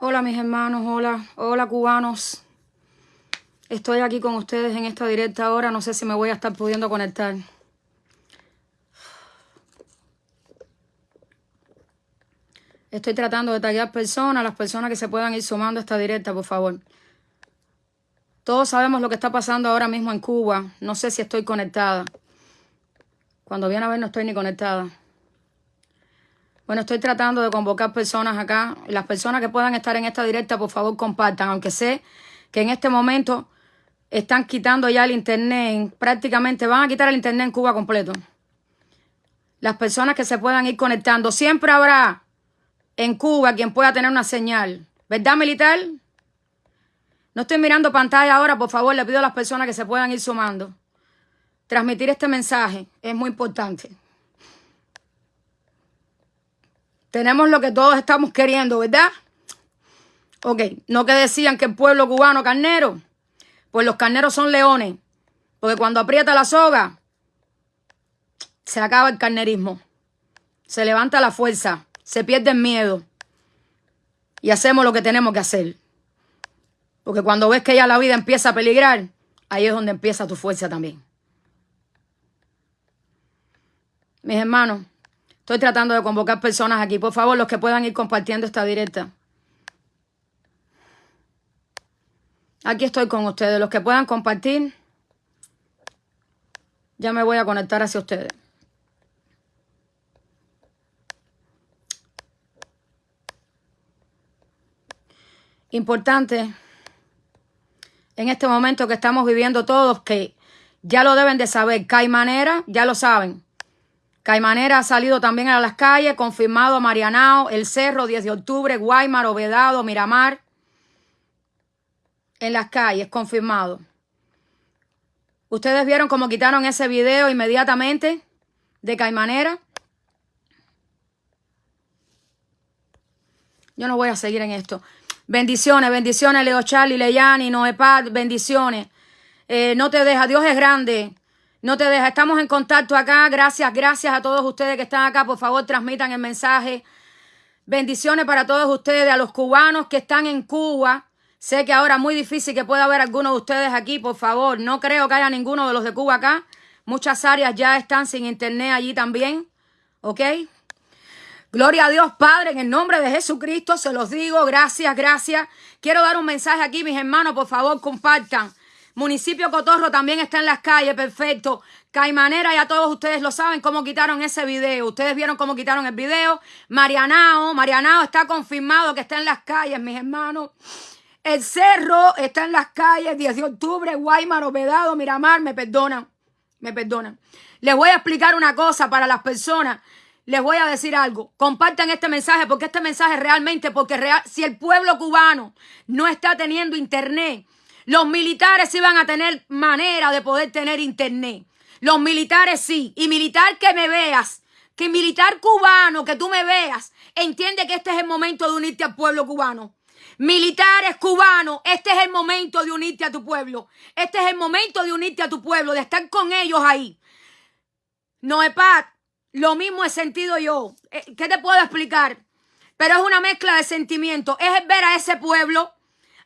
Hola mis hermanos, hola, hola cubanos. Estoy aquí con ustedes en esta directa ahora, no sé si me voy a estar pudiendo conectar. Estoy tratando de tallar personas, las personas que se puedan ir sumando a esta directa, por favor. Todos sabemos lo que está pasando ahora mismo en Cuba. No sé si estoy conectada. Cuando viene a ver no estoy ni conectada. Bueno, estoy tratando de convocar personas acá. Las personas que puedan estar en esta directa, por favor, compartan. Aunque sé que en este momento están quitando ya el internet. Prácticamente van a quitar el internet en Cuba completo. Las personas que se puedan ir conectando. Siempre habrá en Cuba quien pueda tener una señal. ¿Verdad, militar? No estoy mirando pantalla ahora, por favor, le pido a las personas que se puedan ir sumando. Transmitir este mensaje es muy importante. Tenemos lo que todos estamos queriendo, ¿verdad? Ok, no que decían que el pueblo cubano carnero, pues los carneros son leones, porque cuando aprieta la soga, se acaba el carnerismo, se levanta la fuerza, se pierde el miedo y hacemos lo que tenemos que hacer. Porque cuando ves que ya la vida empieza a peligrar, ahí es donde empieza tu fuerza también. Mis hermanos, Estoy tratando de convocar personas aquí. Por favor, los que puedan ir compartiendo esta directa. Aquí estoy con ustedes. Los que puedan compartir, ya me voy a conectar hacia ustedes. Importante en este momento que estamos viviendo todos, que ya lo deben de saber, que hay manera, ya lo saben, Caimanera ha salido también a las calles, confirmado Marianao, El Cerro, 10 de octubre, Guaymar, Ovedado, Miramar. En las calles, confirmado. Ustedes vieron cómo quitaron ese video inmediatamente de Caimanera. Yo no voy a seguir en esto. Bendiciones, bendiciones, Leo Charlie, Leyani, Noepad, bendiciones. Eh, no te deja, Dios es grande. No te deja, estamos en contacto acá. Gracias, gracias a todos ustedes que están acá. Por favor, transmitan el mensaje. Bendiciones para todos ustedes, a los cubanos que están en Cuba. Sé que ahora es muy difícil que pueda haber alguno de ustedes aquí, por favor. No creo que haya ninguno de los de Cuba acá. Muchas áreas ya están sin internet allí también. ¿Ok? Gloria a Dios, Padre, en el nombre de Jesucristo, se los digo. Gracias, gracias. Quiero dar un mensaje aquí, mis hermanos, por favor, compartan. Municipio Cotorro también está en las calles, perfecto. Caimanera, ya todos ustedes lo saben cómo quitaron ese video. Ustedes vieron cómo quitaron el video. Marianao, Marianao está confirmado que está en las calles, mis hermanos. El cerro está en las calles, 10 de octubre, Guaymar, Obedado, Miramar, me perdonan, me perdonan. Les voy a explicar una cosa para las personas. Les voy a decir algo. Compartan este mensaje porque este mensaje realmente, porque si el pueblo cubano no está teniendo internet, los militares iban a tener manera de poder tener internet. Los militares sí. Y militar que me veas, que militar cubano, que tú me veas, entiende que este es el momento de unirte al pueblo cubano. Militares cubanos, este es el momento de unirte a tu pueblo. Este es el momento de unirte a tu pueblo, de estar con ellos ahí. Noepat, lo mismo he sentido yo. Eh, ¿Qué te puedo explicar? Pero es una mezcla de sentimientos. Es ver a ese pueblo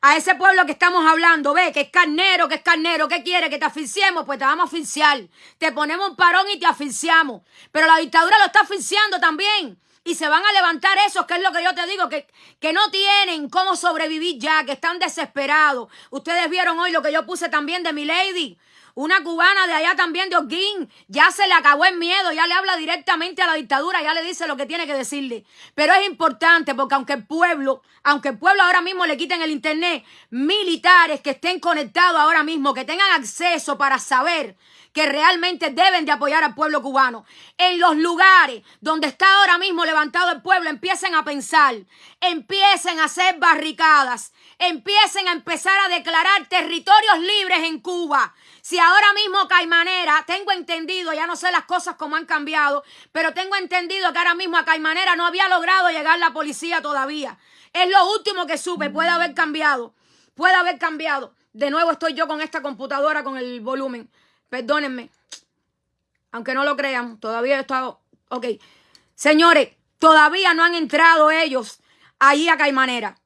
a ese pueblo que estamos hablando, ve, que es carnero, que es carnero, ¿qué quiere? Que te asfixiemos, pues te vamos a asfixiar. Te ponemos un parón y te asfixiamos. Pero la dictadura lo está asfixiando también. Y se van a levantar esos, que es lo que yo te digo, que, que no tienen cómo sobrevivir ya, que están desesperados. Ustedes vieron hoy lo que yo puse también de mi lady. Una cubana de allá también de Oguín, ya se le acabó el miedo, ya le habla directamente a la dictadura, ya le dice lo que tiene que decirle. Pero es importante porque aunque el pueblo, aunque el pueblo ahora mismo le quiten el internet, militares que estén conectados ahora mismo, que tengan acceso para saber que realmente deben de apoyar al pueblo cubano. En los lugares donde está ahora mismo levantado el pueblo, empiecen a pensar, empiecen a hacer barricadas, empiecen a empezar a declarar territorios libres en Cuba. Si ahora mismo Caimanera, tengo entendido, ya no sé las cosas cómo han cambiado, pero tengo entendido que ahora mismo a Caimanera no había logrado llegar la policía todavía. Es lo último que supe, puede haber cambiado, puede haber cambiado. De nuevo estoy yo con esta computadora con el volumen. Perdónenme. Aunque no lo crean, todavía he estado... Ok. Señores, todavía no han entrado ellos ahí a Caimanera.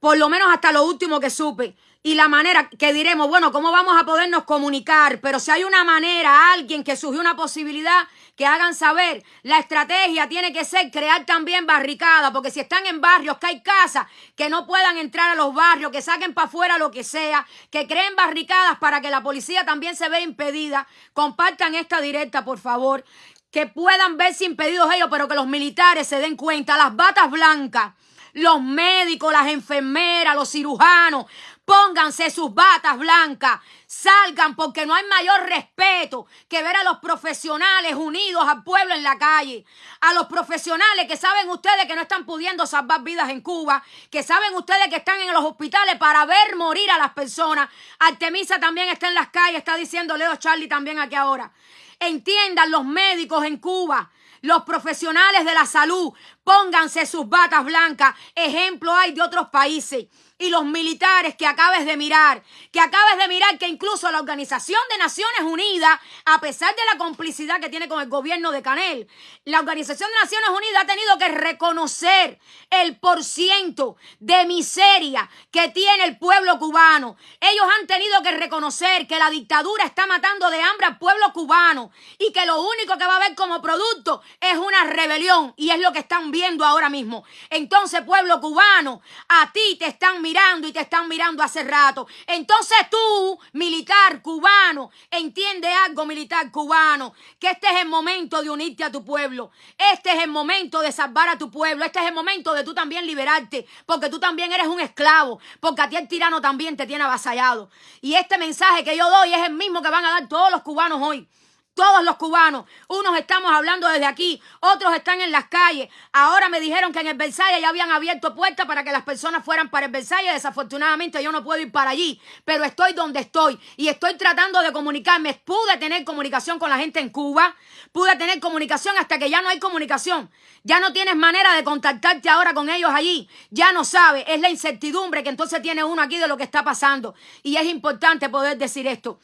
por lo menos hasta lo último que supe. Y la manera que diremos, bueno, ¿cómo vamos a podernos comunicar? Pero si hay una manera, alguien que surgió una posibilidad, que hagan saber, la estrategia tiene que ser crear también barricadas, porque si están en barrios, que hay casas, que no puedan entrar a los barrios, que saquen para afuera lo que sea, que creen barricadas para que la policía también se vea impedida. Compartan esta directa, por favor que puedan verse impedidos ellos, pero que los militares se den cuenta, las batas blancas, los médicos, las enfermeras, los cirujanos, pónganse sus batas blancas, salgan porque no hay mayor respeto que ver a los profesionales unidos al pueblo en la calle, a los profesionales que saben ustedes que no están pudiendo salvar vidas en Cuba, que saben ustedes que están en los hospitales para ver morir a las personas. Artemisa también está en las calles, está diciendo Leo Charlie también aquí ahora. Entiendan los médicos en Cuba, los profesionales de la salud, pónganse sus batas blancas. Ejemplo hay de otros países y los militares que acabes de mirar, que acabes de mirar que incluso la Organización de Naciones Unidas, a pesar de la complicidad que tiene con el gobierno de Canel, la Organización de Naciones Unidas ha tenido que reconocer el porciento de miseria que tiene el pueblo cubano. Ellos han tenido que reconocer que la dictadura está matando de hambre al pueblo cubano y que lo único que va a haber como producto es una rebelión y es lo que están viendo ahora mismo. Entonces, pueblo cubano, a ti te están mirando y te están mirando hace rato. Entonces tú, militar cubano, entiende algo, militar cubano, que este es el momento de unirte a tu pueblo. Este es el momento de salvar a tu pueblo. Este es el momento de tú también liberarte, porque tú también eres un esclavo, porque a ti el tirano también te tiene avasallado. Y este mensaje que yo doy es el mismo que van a dar todos los cubanos hoy. Todos los cubanos, unos estamos hablando desde aquí, otros están en las calles. Ahora me dijeron que en el Versalles ya habían abierto puertas para que las personas fueran para el Versalles. Desafortunadamente yo no puedo ir para allí, pero estoy donde estoy y estoy tratando de comunicarme. Pude tener comunicación con la gente en Cuba, pude tener comunicación hasta que ya no hay comunicación. Ya no tienes manera de contactarte ahora con ellos allí. Ya no sabes, es la incertidumbre que entonces tiene uno aquí de lo que está pasando. Y es importante poder decir esto.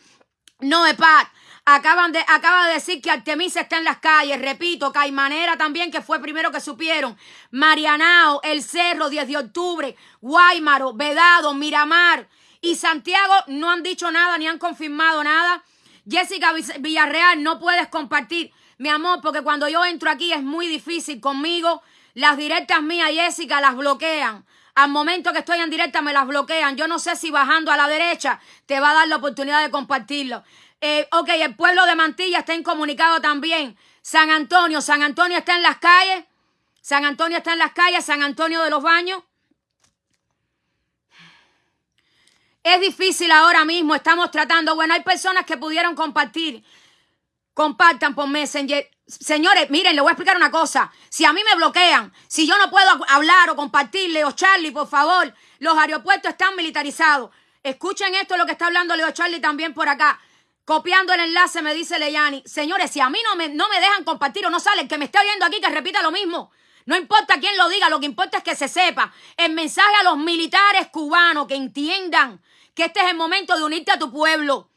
No, Epat, Acaban de, acaba de decir que Artemisa está en las calles. Repito, Caimanera también, que fue primero que supieron. Marianao, El Cerro, 10 de octubre, Guaymaro, Vedado, Miramar y Santiago no han dicho nada ni han confirmado nada. Jessica Villarreal, no puedes compartir, mi amor, porque cuando yo entro aquí es muy difícil conmigo. Las directas mías, Jessica, las bloquean. Al momento que estoy en directa me las bloquean. Yo no sé si bajando a la derecha te va a dar la oportunidad de compartirlo. Eh, ok, el pueblo de Mantilla está incomunicado también. San Antonio, San Antonio está en las calles. San Antonio está en las calles, San Antonio de los Baños. Es difícil ahora mismo, estamos tratando. Bueno, hay personas que pudieron compartir. Compartan por Messenger. Señores, miren, les voy a explicar una cosa. Si a mí me bloquean, si yo no puedo hablar o compartir, Leo Charlie, por favor, los aeropuertos están militarizados. Escuchen esto, lo que está hablando Leo Charlie también por acá. Copiando el enlace me dice Leyani, señores, si a mí no me, no me dejan compartir o no sale, que me esté oyendo aquí que repita lo mismo. No importa quién lo diga, lo que importa es que se sepa. El mensaje a los militares cubanos que entiendan que este es el momento de unirte a tu pueblo,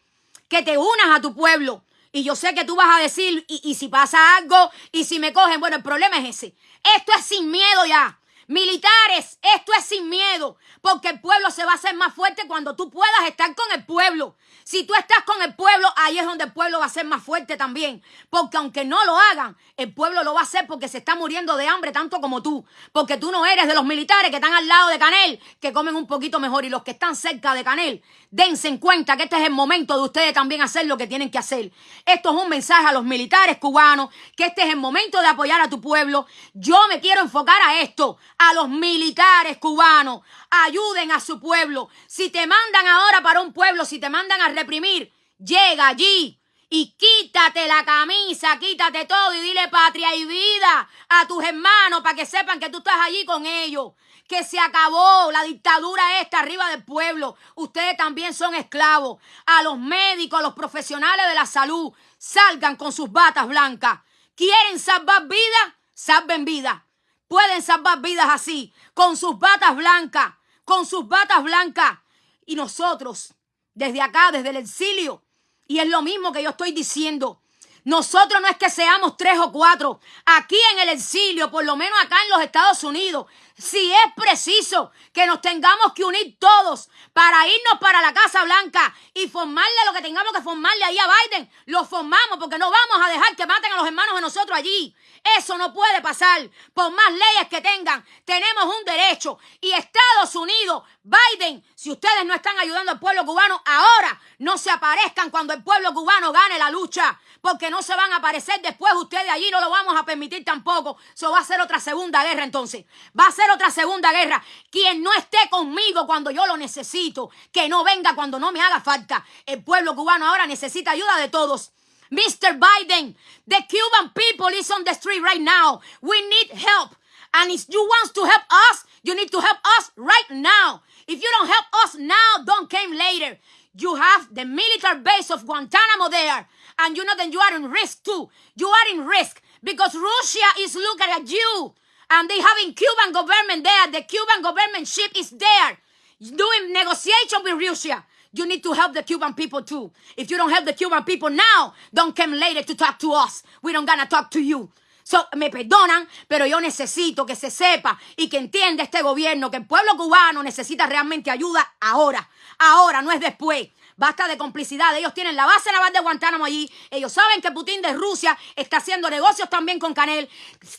que te unas a tu pueblo. Y yo sé que tú vas a decir, y, y si pasa algo, y si me cogen, bueno, el problema es ese. Esto es sin miedo ya. Militares, esto es sin miedo, porque el pueblo se va a hacer más fuerte cuando tú puedas estar con el pueblo. Si tú estás con el pueblo, ahí es donde el pueblo va a ser más fuerte también. Porque aunque no lo hagan, el pueblo lo va a hacer porque se está muriendo de hambre tanto como tú. Porque tú no eres de los militares que están al lado de Canel, que comen un poquito mejor. Y los que están cerca de Canel, dense en cuenta que este es el momento de ustedes también hacer lo que tienen que hacer. Esto es un mensaje a los militares cubanos, que este es el momento de apoyar a tu pueblo. Yo me quiero enfocar a esto, a los militares cubanos. Ayuden a su pueblo. Si te mandan ahora para un pueblo, si te mandan a reprimir, llega allí y quítate la camisa, quítate todo y dile patria y vida a tus hermanos para que sepan que tú estás allí con ellos. Que se acabó la dictadura esta arriba del pueblo. Ustedes también son esclavos. A los médicos, a los profesionales de la salud, salgan con sus batas blancas. ¿Quieren salvar vida? Salven vida. Pueden salvar vidas así, con sus batas blancas, con sus batas blancas. Y nosotros, desde acá, desde el exilio. Y es lo mismo que yo estoy diciendo. Nosotros no es que seamos tres o cuatro. Aquí en el exilio, por lo menos acá en los Estados Unidos, si es preciso que nos tengamos que unir todos para irnos para la Casa Blanca y formarle lo que tengamos que formarle ahí a Biden, lo formamos porque no vamos a dejar que maten a los hermanos de nosotros allí. Eso no puede pasar. Por más leyes que tengan, tenemos un derecho. Y Estados Unidos, Biden, si ustedes no están ayudando al pueblo cubano, ahora no se aparezcan cuando el pueblo cubano gane la lucha. Porque no se van a aparecer después ustedes allí, no lo vamos a permitir tampoco. Eso va a ser otra segunda guerra entonces. Va a ser otra segunda guerra. Quien no esté conmigo cuando yo lo necesito, que no venga cuando no me haga falta. El pueblo cubano ahora necesita ayuda de todos. Mr. Biden, the Cuban people is on the street right now. We need help. And if you want to help us, you need to help us right now. If you don't help us now, don't come later. You have the military base of Guantanamo there. And you know that you are in risk too. You are in risk because Russia is looking at you. And they having Cuban government there. The Cuban government ship is there doing negotiation with Russia. You need to help the Cuban people too. If you don't help the Cuban people now, don't come later to talk to us. We don't gonna talk to you. So, me perdonan, pero yo necesito que se sepa y que entienda este gobierno que el pueblo cubano necesita realmente ayuda ahora. Ahora, no es después. Basta de complicidad. Ellos tienen la base naval de Guantánamo allí. Ellos saben que Putin de Rusia está haciendo negocios también con Canel.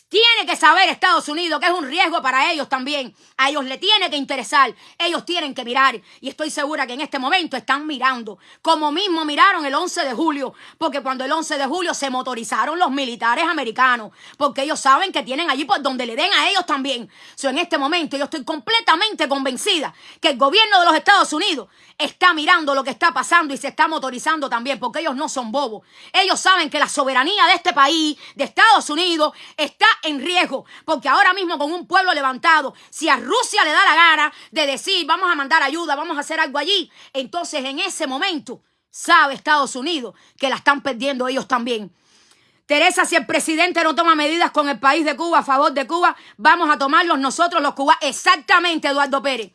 Tiene que saber Estados Unidos que es un riesgo para ellos también. A ellos le tiene que interesar. Ellos tienen que mirar. Y estoy segura que en este momento están mirando. Como mismo miraron el 11 de julio. Porque cuando el 11 de julio se motorizaron los militares americanos. Porque ellos saben que tienen allí por donde le den a ellos también. So, en este momento yo estoy completamente convencida que el gobierno de los Estados Unidos está mirando lo que está pasando y se está motorizando también, porque ellos no son bobos. Ellos saben que la soberanía de este país, de Estados Unidos, está en riesgo, porque ahora mismo con un pueblo levantado, si a Rusia le da la gana de decir, vamos a mandar ayuda, vamos a hacer algo allí, entonces en ese momento sabe Estados Unidos que la están perdiendo ellos también. Teresa, si el presidente no toma medidas con el país de Cuba a favor de Cuba, vamos a tomarlos nosotros los cubanos. Exactamente, Eduardo Pérez.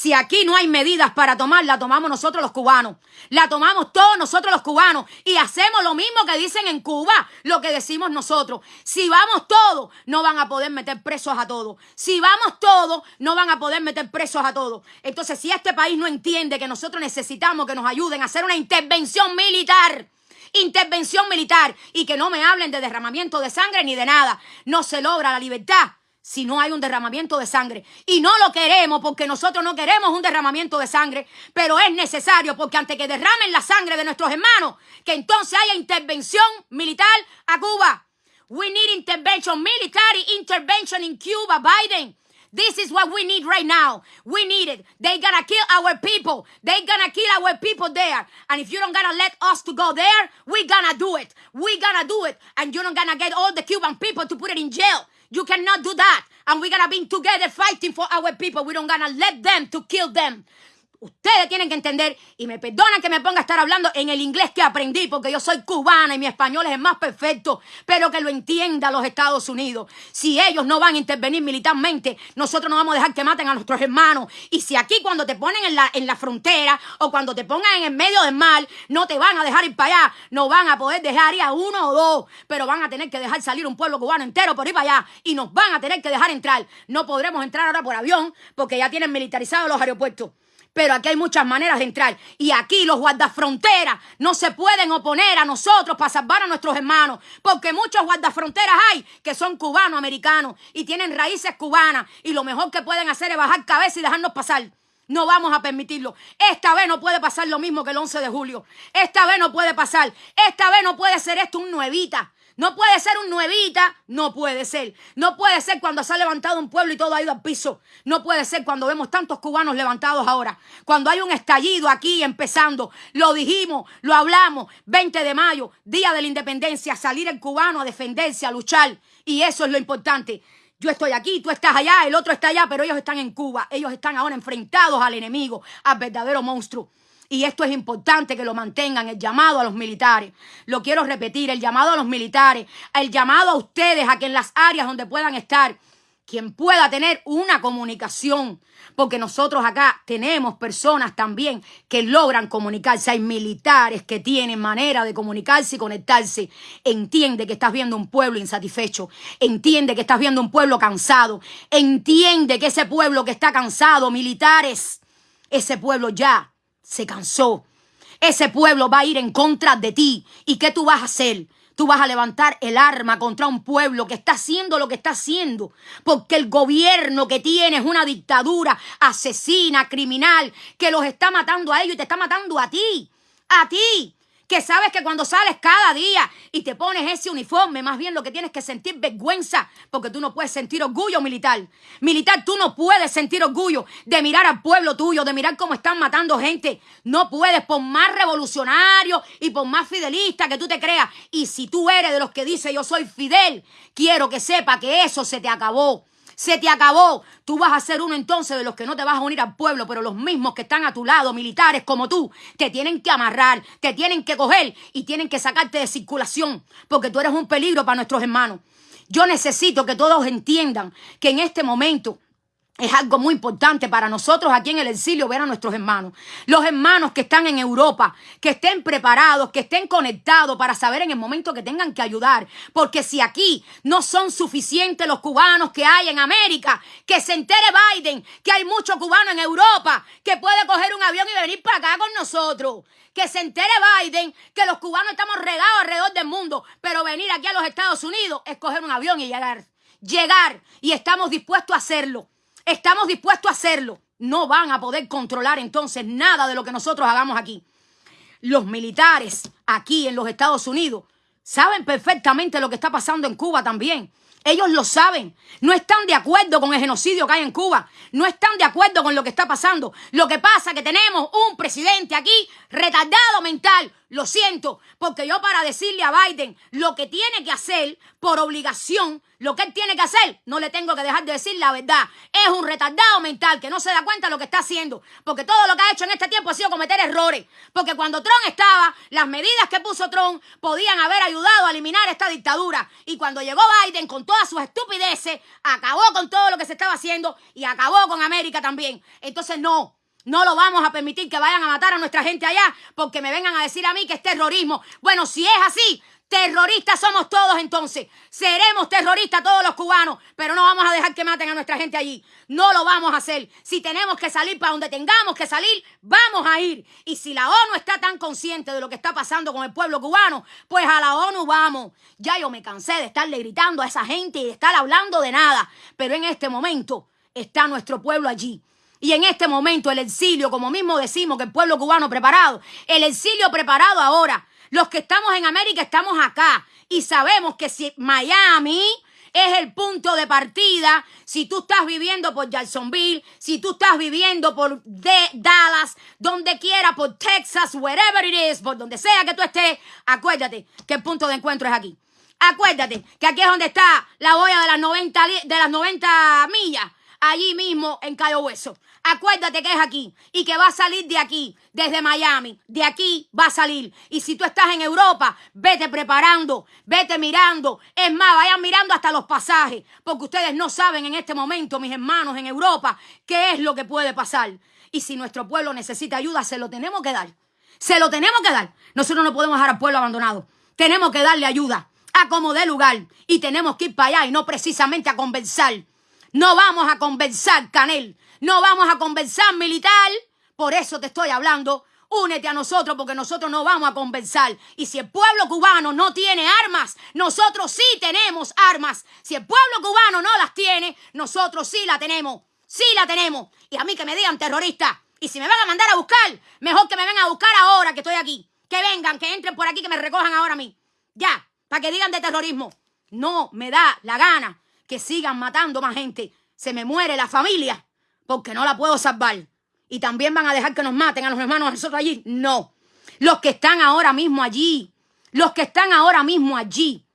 Si aquí no hay medidas para tomar, la tomamos nosotros los cubanos. La tomamos todos nosotros los cubanos. Y hacemos lo mismo que dicen en Cuba, lo que decimos nosotros. Si vamos todos, no van a poder meter presos a todos. Si vamos todos, no van a poder meter presos a todos. Entonces, si este país no entiende que nosotros necesitamos que nos ayuden a hacer una intervención militar, intervención militar y que no me hablen de derramamiento de sangre ni de nada. No se logra la libertad si no hay un derramamiento de sangre. Y no lo queremos porque nosotros no queremos un derramamiento de sangre, pero es necesario porque antes que derramen la sangre de nuestros hermanos, que entonces haya intervención militar a Cuba. We need intervention, military intervention in Cuba, Biden. This is what we need right now. We need it. They gonna kill our people. They gonna kill our people there. And if you don't gonna let us to go there, we gonna do it. We gonna do it. And you don't gonna get all the Cuban people to put it in jail. You cannot do that. And we're gonna be together fighting for our people. We don't gonna let them to kill them. Ustedes tienen que entender, y me perdonan que me ponga a estar hablando en el inglés que aprendí, porque yo soy cubana y mi español es el más perfecto, pero que lo entienda los Estados Unidos. Si ellos no van a intervenir militarmente, nosotros no vamos a dejar que maten a nuestros hermanos. Y si aquí cuando te ponen en la, en la frontera o cuando te pongan en el medio del mar, no te van a dejar ir para allá, no van a poder dejar ir a uno o dos, pero van a tener que dejar salir un pueblo cubano entero por ir para allá y nos van a tener que dejar entrar. No podremos entrar ahora por avión porque ya tienen militarizados los aeropuertos pero aquí hay muchas maneras de entrar. Y aquí los guardafronteras no se pueden oponer a nosotros para salvar a nuestros hermanos, porque muchos guardafronteras hay que son cubanos, americanos, y tienen raíces cubanas, y lo mejor que pueden hacer es bajar cabeza y dejarnos pasar. No vamos a permitirlo. Esta vez no puede pasar lo mismo que el 11 de julio. Esta vez no puede pasar. Esta vez no puede ser esto un nuevita. No puede ser un nuevita, no puede ser. No puede ser cuando se ha levantado un pueblo y todo ha ido al piso. No puede ser cuando vemos tantos cubanos levantados ahora. Cuando hay un estallido aquí empezando. Lo dijimos, lo hablamos. 20 de mayo, Día de la Independencia, salir el cubano a defenderse, a luchar. Y eso es lo importante. Yo estoy aquí, tú estás allá, el otro está allá, pero ellos están en Cuba. Ellos están ahora enfrentados al enemigo, al verdadero monstruo. Y esto es importante que lo mantengan, el llamado a los militares. Lo quiero repetir, el llamado a los militares, el llamado a ustedes a que en las áreas donde puedan estar, quien pueda tener una comunicación, porque nosotros acá tenemos personas también que logran comunicarse, hay militares que tienen manera de comunicarse y conectarse. Entiende que estás viendo un pueblo insatisfecho, entiende que estás viendo un pueblo cansado, entiende que ese pueblo que está cansado, militares, ese pueblo ya se cansó. Ese pueblo va a ir en contra de ti. ¿Y qué tú vas a hacer? Tú vas a levantar el arma contra un pueblo que está haciendo lo que está haciendo. Porque el gobierno que tiene es una dictadura asesina, criminal, que los está matando a ellos y te está matando a ti. A ti que sabes que cuando sales cada día y te pones ese uniforme, más bien lo que tienes que sentir vergüenza, porque tú no puedes sentir orgullo militar. Militar, tú no puedes sentir orgullo de mirar al pueblo tuyo, de mirar cómo están matando gente. No puedes, por más revolucionario y por más fidelista que tú te creas. Y si tú eres de los que dice yo soy fidel, quiero que sepa que eso se te acabó se te acabó. Tú vas a ser uno entonces de los que no te vas a unir al pueblo, pero los mismos que están a tu lado, militares como tú, te tienen que amarrar, te tienen que coger y tienen que sacarte de circulación, porque tú eres un peligro para nuestros hermanos. Yo necesito que todos entiendan que en este momento es algo muy importante para nosotros aquí en el exilio ver a nuestros hermanos. Los hermanos que están en Europa, que estén preparados, que estén conectados para saber en el momento que tengan que ayudar. Porque si aquí no son suficientes los cubanos que hay en América, que se entere Biden que hay muchos cubanos en Europa, que puede coger un avión y venir para acá con nosotros. Que se entere Biden que los cubanos estamos regados alrededor del mundo, pero venir aquí a los Estados Unidos es coger un avión y llegar. Llegar y estamos dispuestos a hacerlo estamos dispuestos a hacerlo, no van a poder controlar entonces nada de lo que nosotros hagamos aquí. Los militares aquí en los Estados Unidos saben perfectamente lo que está pasando en Cuba también. Ellos lo saben. No están de acuerdo con el genocidio que hay en Cuba. No están de acuerdo con lo que está pasando. Lo que pasa es que tenemos un presidente aquí retardado mental. Lo siento, porque yo para decirle a Biden lo que tiene que hacer por obligación, lo que él tiene que hacer, no le tengo que dejar de decir la verdad. Es un retardado mental que no se da cuenta de lo que está haciendo, porque todo lo que ha hecho en este tiempo ha sido cometer errores. Porque cuando Trump estaba, las medidas que puso Trump podían haber ayudado a eliminar esta dictadura. Y cuando llegó Biden con todas sus estupideces, acabó con todo lo que se estaba haciendo y acabó con América también. Entonces no, no lo vamos a permitir que vayan a matar a nuestra gente allá porque me vengan a decir a mí que es terrorismo. Bueno, si es así, terroristas somos todos entonces. Seremos terroristas todos los cubanos, pero no vamos a dejar que maten a nuestra gente allí. No lo vamos a hacer. Si tenemos que salir para donde tengamos que salir, vamos a ir. Y si la ONU está tan consciente de lo que está pasando con el pueblo cubano, pues a la ONU vamos. Ya yo me cansé de estarle gritando a esa gente y de estar hablando de nada. Pero en este momento está nuestro pueblo allí. Y en este momento el exilio, como mismo decimos que el pueblo cubano preparado, el exilio preparado ahora. Los que estamos en América estamos acá y sabemos que si Miami es el punto de partida, si tú estás viviendo por Jacksonville, si tú estás viviendo por Dallas, donde quiera, por Texas, wherever it is, por donde sea que tú estés, acuérdate que el punto de encuentro es aquí. Acuérdate que aquí es donde está la boya de las 90, de las 90 millas, allí mismo en Cayo Hueso. Acuérdate que es aquí y que va a salir de aquí, desde Miami. De aquí va a salir. Y si tú estás en Europa, vete preparando, vete mirando. Es más, vayan mirando hasta los pasajes, porque ustedes no saben en este momento, mis hermanos en Europa, qué es lo que puede pasar. Y si nuestro pueblo necesita ayuda, se lo tenemos que dar. Se lo tenemos que dar. Nosotros no podemos dejar al pueblo abandonado. Tenemos que darle ayuda a como dé lugar. Y tenemos que ir para allá y no precisamente a conversar. No vamos a conversar, Canel. No vamos a conversar militar. Por eso te estoy hablando. Únete a nosotros porque nosotros no vamos a conversar. Y si el pueblo cubano no tiene armas, nosotros sí tenemos armas. Si el pueblo cubano no las tiene, nosotros sí la tenemos. Sí la tenemos. Y a mí que me digan terrorista. Y si me van a mandar a buscar, mejor que me vengan a buscar ahora que estoy aquí. Que vengan, que entren por aquí, que me recojan ahora a mí. Ya, para que digan de terrorismo. No me da la gana que sigan matando más gente. Se me muere la familia porque no la puedo salvar. Y también van a dejar que nos maten a los hermanos a nosotros allí. No. Los que están ahora mismo allí, los que están ahora mismo allí,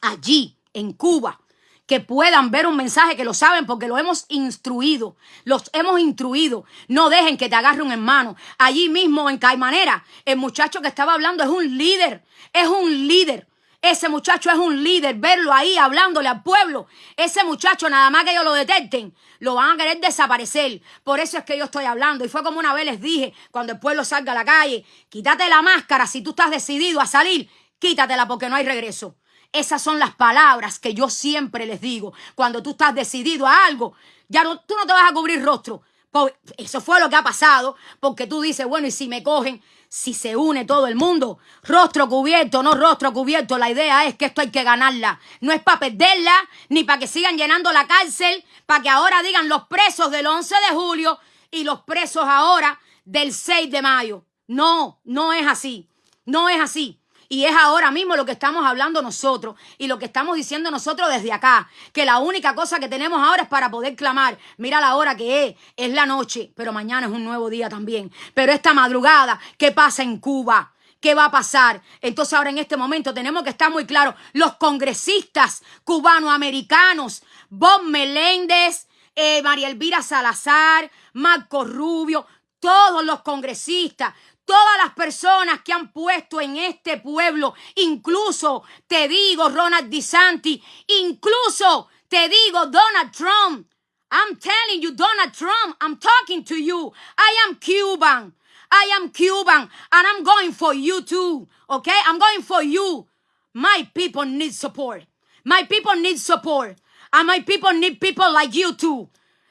allí, en Cuba, que puedan ver un mensaje, que lo saben porque lo hemos instruido, los hemos instruido. No dejen que te agarre un hermano. Allí mismo en Caimanera, el muchacho que estaba hablando es un líder, es un líder Ese muchacho es un líder, verlo ahí hablándole al pueblo. Ese muchacho, nada más que ellos lo detecten, lo van a querer desaparecer. Por eso es que yo estoy hablando. Y fue como una vez les dije, cuando el pueblo salga a la calle, quítate la máscara si tú estás decidido a salir, quítatela porque no hay regreso. Esas son las palabras que yo siempre les digo. Cuando tú estás decidido a algo, ya no, tú no te vas a cubrir rostro. Eso fue lo que ha pasado, porque tú dices, bueno, y si me cogen, si se une todo el mundo. Rostro cubierto, no rostro cubierto. La idea es que esto hay que ganarla. No es para perderla, ni para que sigan llenando la cárcel, para que ahora digan los presos del 11 de julio y los presos ahora del 6 de mayo. No, no es así. No es así. Y es ahora mismo lo que estamos hablando nosotros y lo que estamos diciendo nosotros desde acá, que la única cosa que tenemos ahora es para poder clamar. Mira la hora que es, es la noche, pero mañana es un nuevo día también. Pero esta madrugada, ¿qué pasa en Cuba? ¿Qué va a pasar? Entonces ahora en este momento tenemos que estar muy claros. Los congresistas cubanoamericanos, Bob Meléndez, eh, María Elvira Salazar, Marco Rubio, todos los congresistas, todas las personas que han puesto en este pueblo, incluso te digo Ronald DeSantis, incluso te digo Donald Trump. I'm telling you, Donald Trump, I'm talking to you. I am Cuban. I am Cuban and I'm going for you too. Okay? I'm going for you. My people need support. My people need support. And my people need people like you too.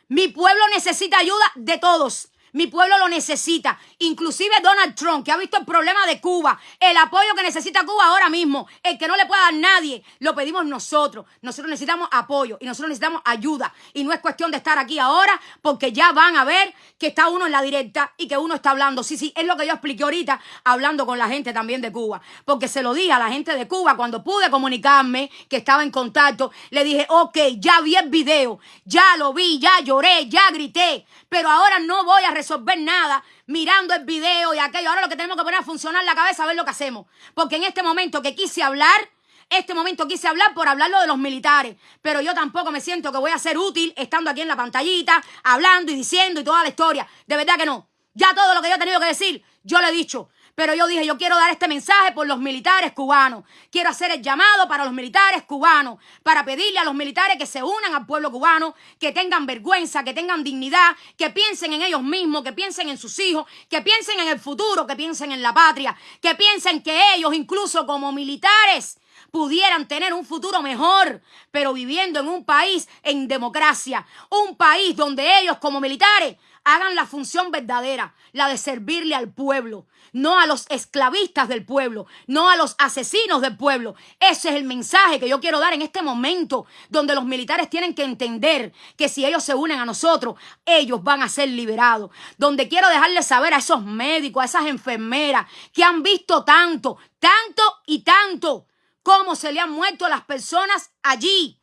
Mi pueblo necesita ayuda de todos. Mi pueblo lo necesita. Inclusive Donald Trump, que ha visto el problema de Cuba, el apoyo que necesita Cuba ahora mismo, el que no le pueda dar nadie, lo pedimos nosotros. Nosotros necesitamos apoyo y nosotros necesitamos ayuda. Y no es cuestión de estar aquí ahora, porque ya van a ver que está uno en la directa y que uno está hablando. Sí, sí, es lo que yo expliqué ahorita, hablando con la gente también de Cuba. Porque se lo dije a la gente de Cuba cuando pude comunicarme, que estaba en contacto, le dije, ok, ya vi el video, ya lo vi, ya lloré, ya grité, pero ahora no voy a resolver nada mirando el video y aquello. Ahora lo que tenemos que poner a funcionar la cabeza a ver lo que hacemos. Porque en este momento que quise hablar, este momento quise hablar por hablarlo de los militares, pero yo tampoco me siento que voy a ser útil estando aquí en la pantallita, hablando y diciendo y toda la historia. De verdad que no. Ya todo lo que yo he tenido que decir, yo lo he dicho. Pero yo dije, yo quiero dar este mensaje por los militares cubanos. Quiero hacer el llamado para los militares cubanos, para pedirle a los militares que se unan al pueblo cubano, que tengan vergüenza, que tengan dignidad, que piensen en ellos mismos, que piensen en sus hijos, que piensen en el futuro, que piensen en la patria, que piensen que ellos, incluso como militares, pudieran tener un futuro mejor, pero viviendo en un país en democracia, un país donde ellos como militares hagan la función verdadera, la de servirle al pueblo, no a los esclavistas del pueblo, no a los asesinos del pueblo. Ese es el mensaje que yo quiero dar en este momento, donde los militares tienen que entender que si ellos se unen a nosotros, ellos van a ser liberados. Donde quiero dejarles saber a esos médicos, a esas enfermeras que han visto tanto, tanto y tanto, cómo se le han muerto las personas allí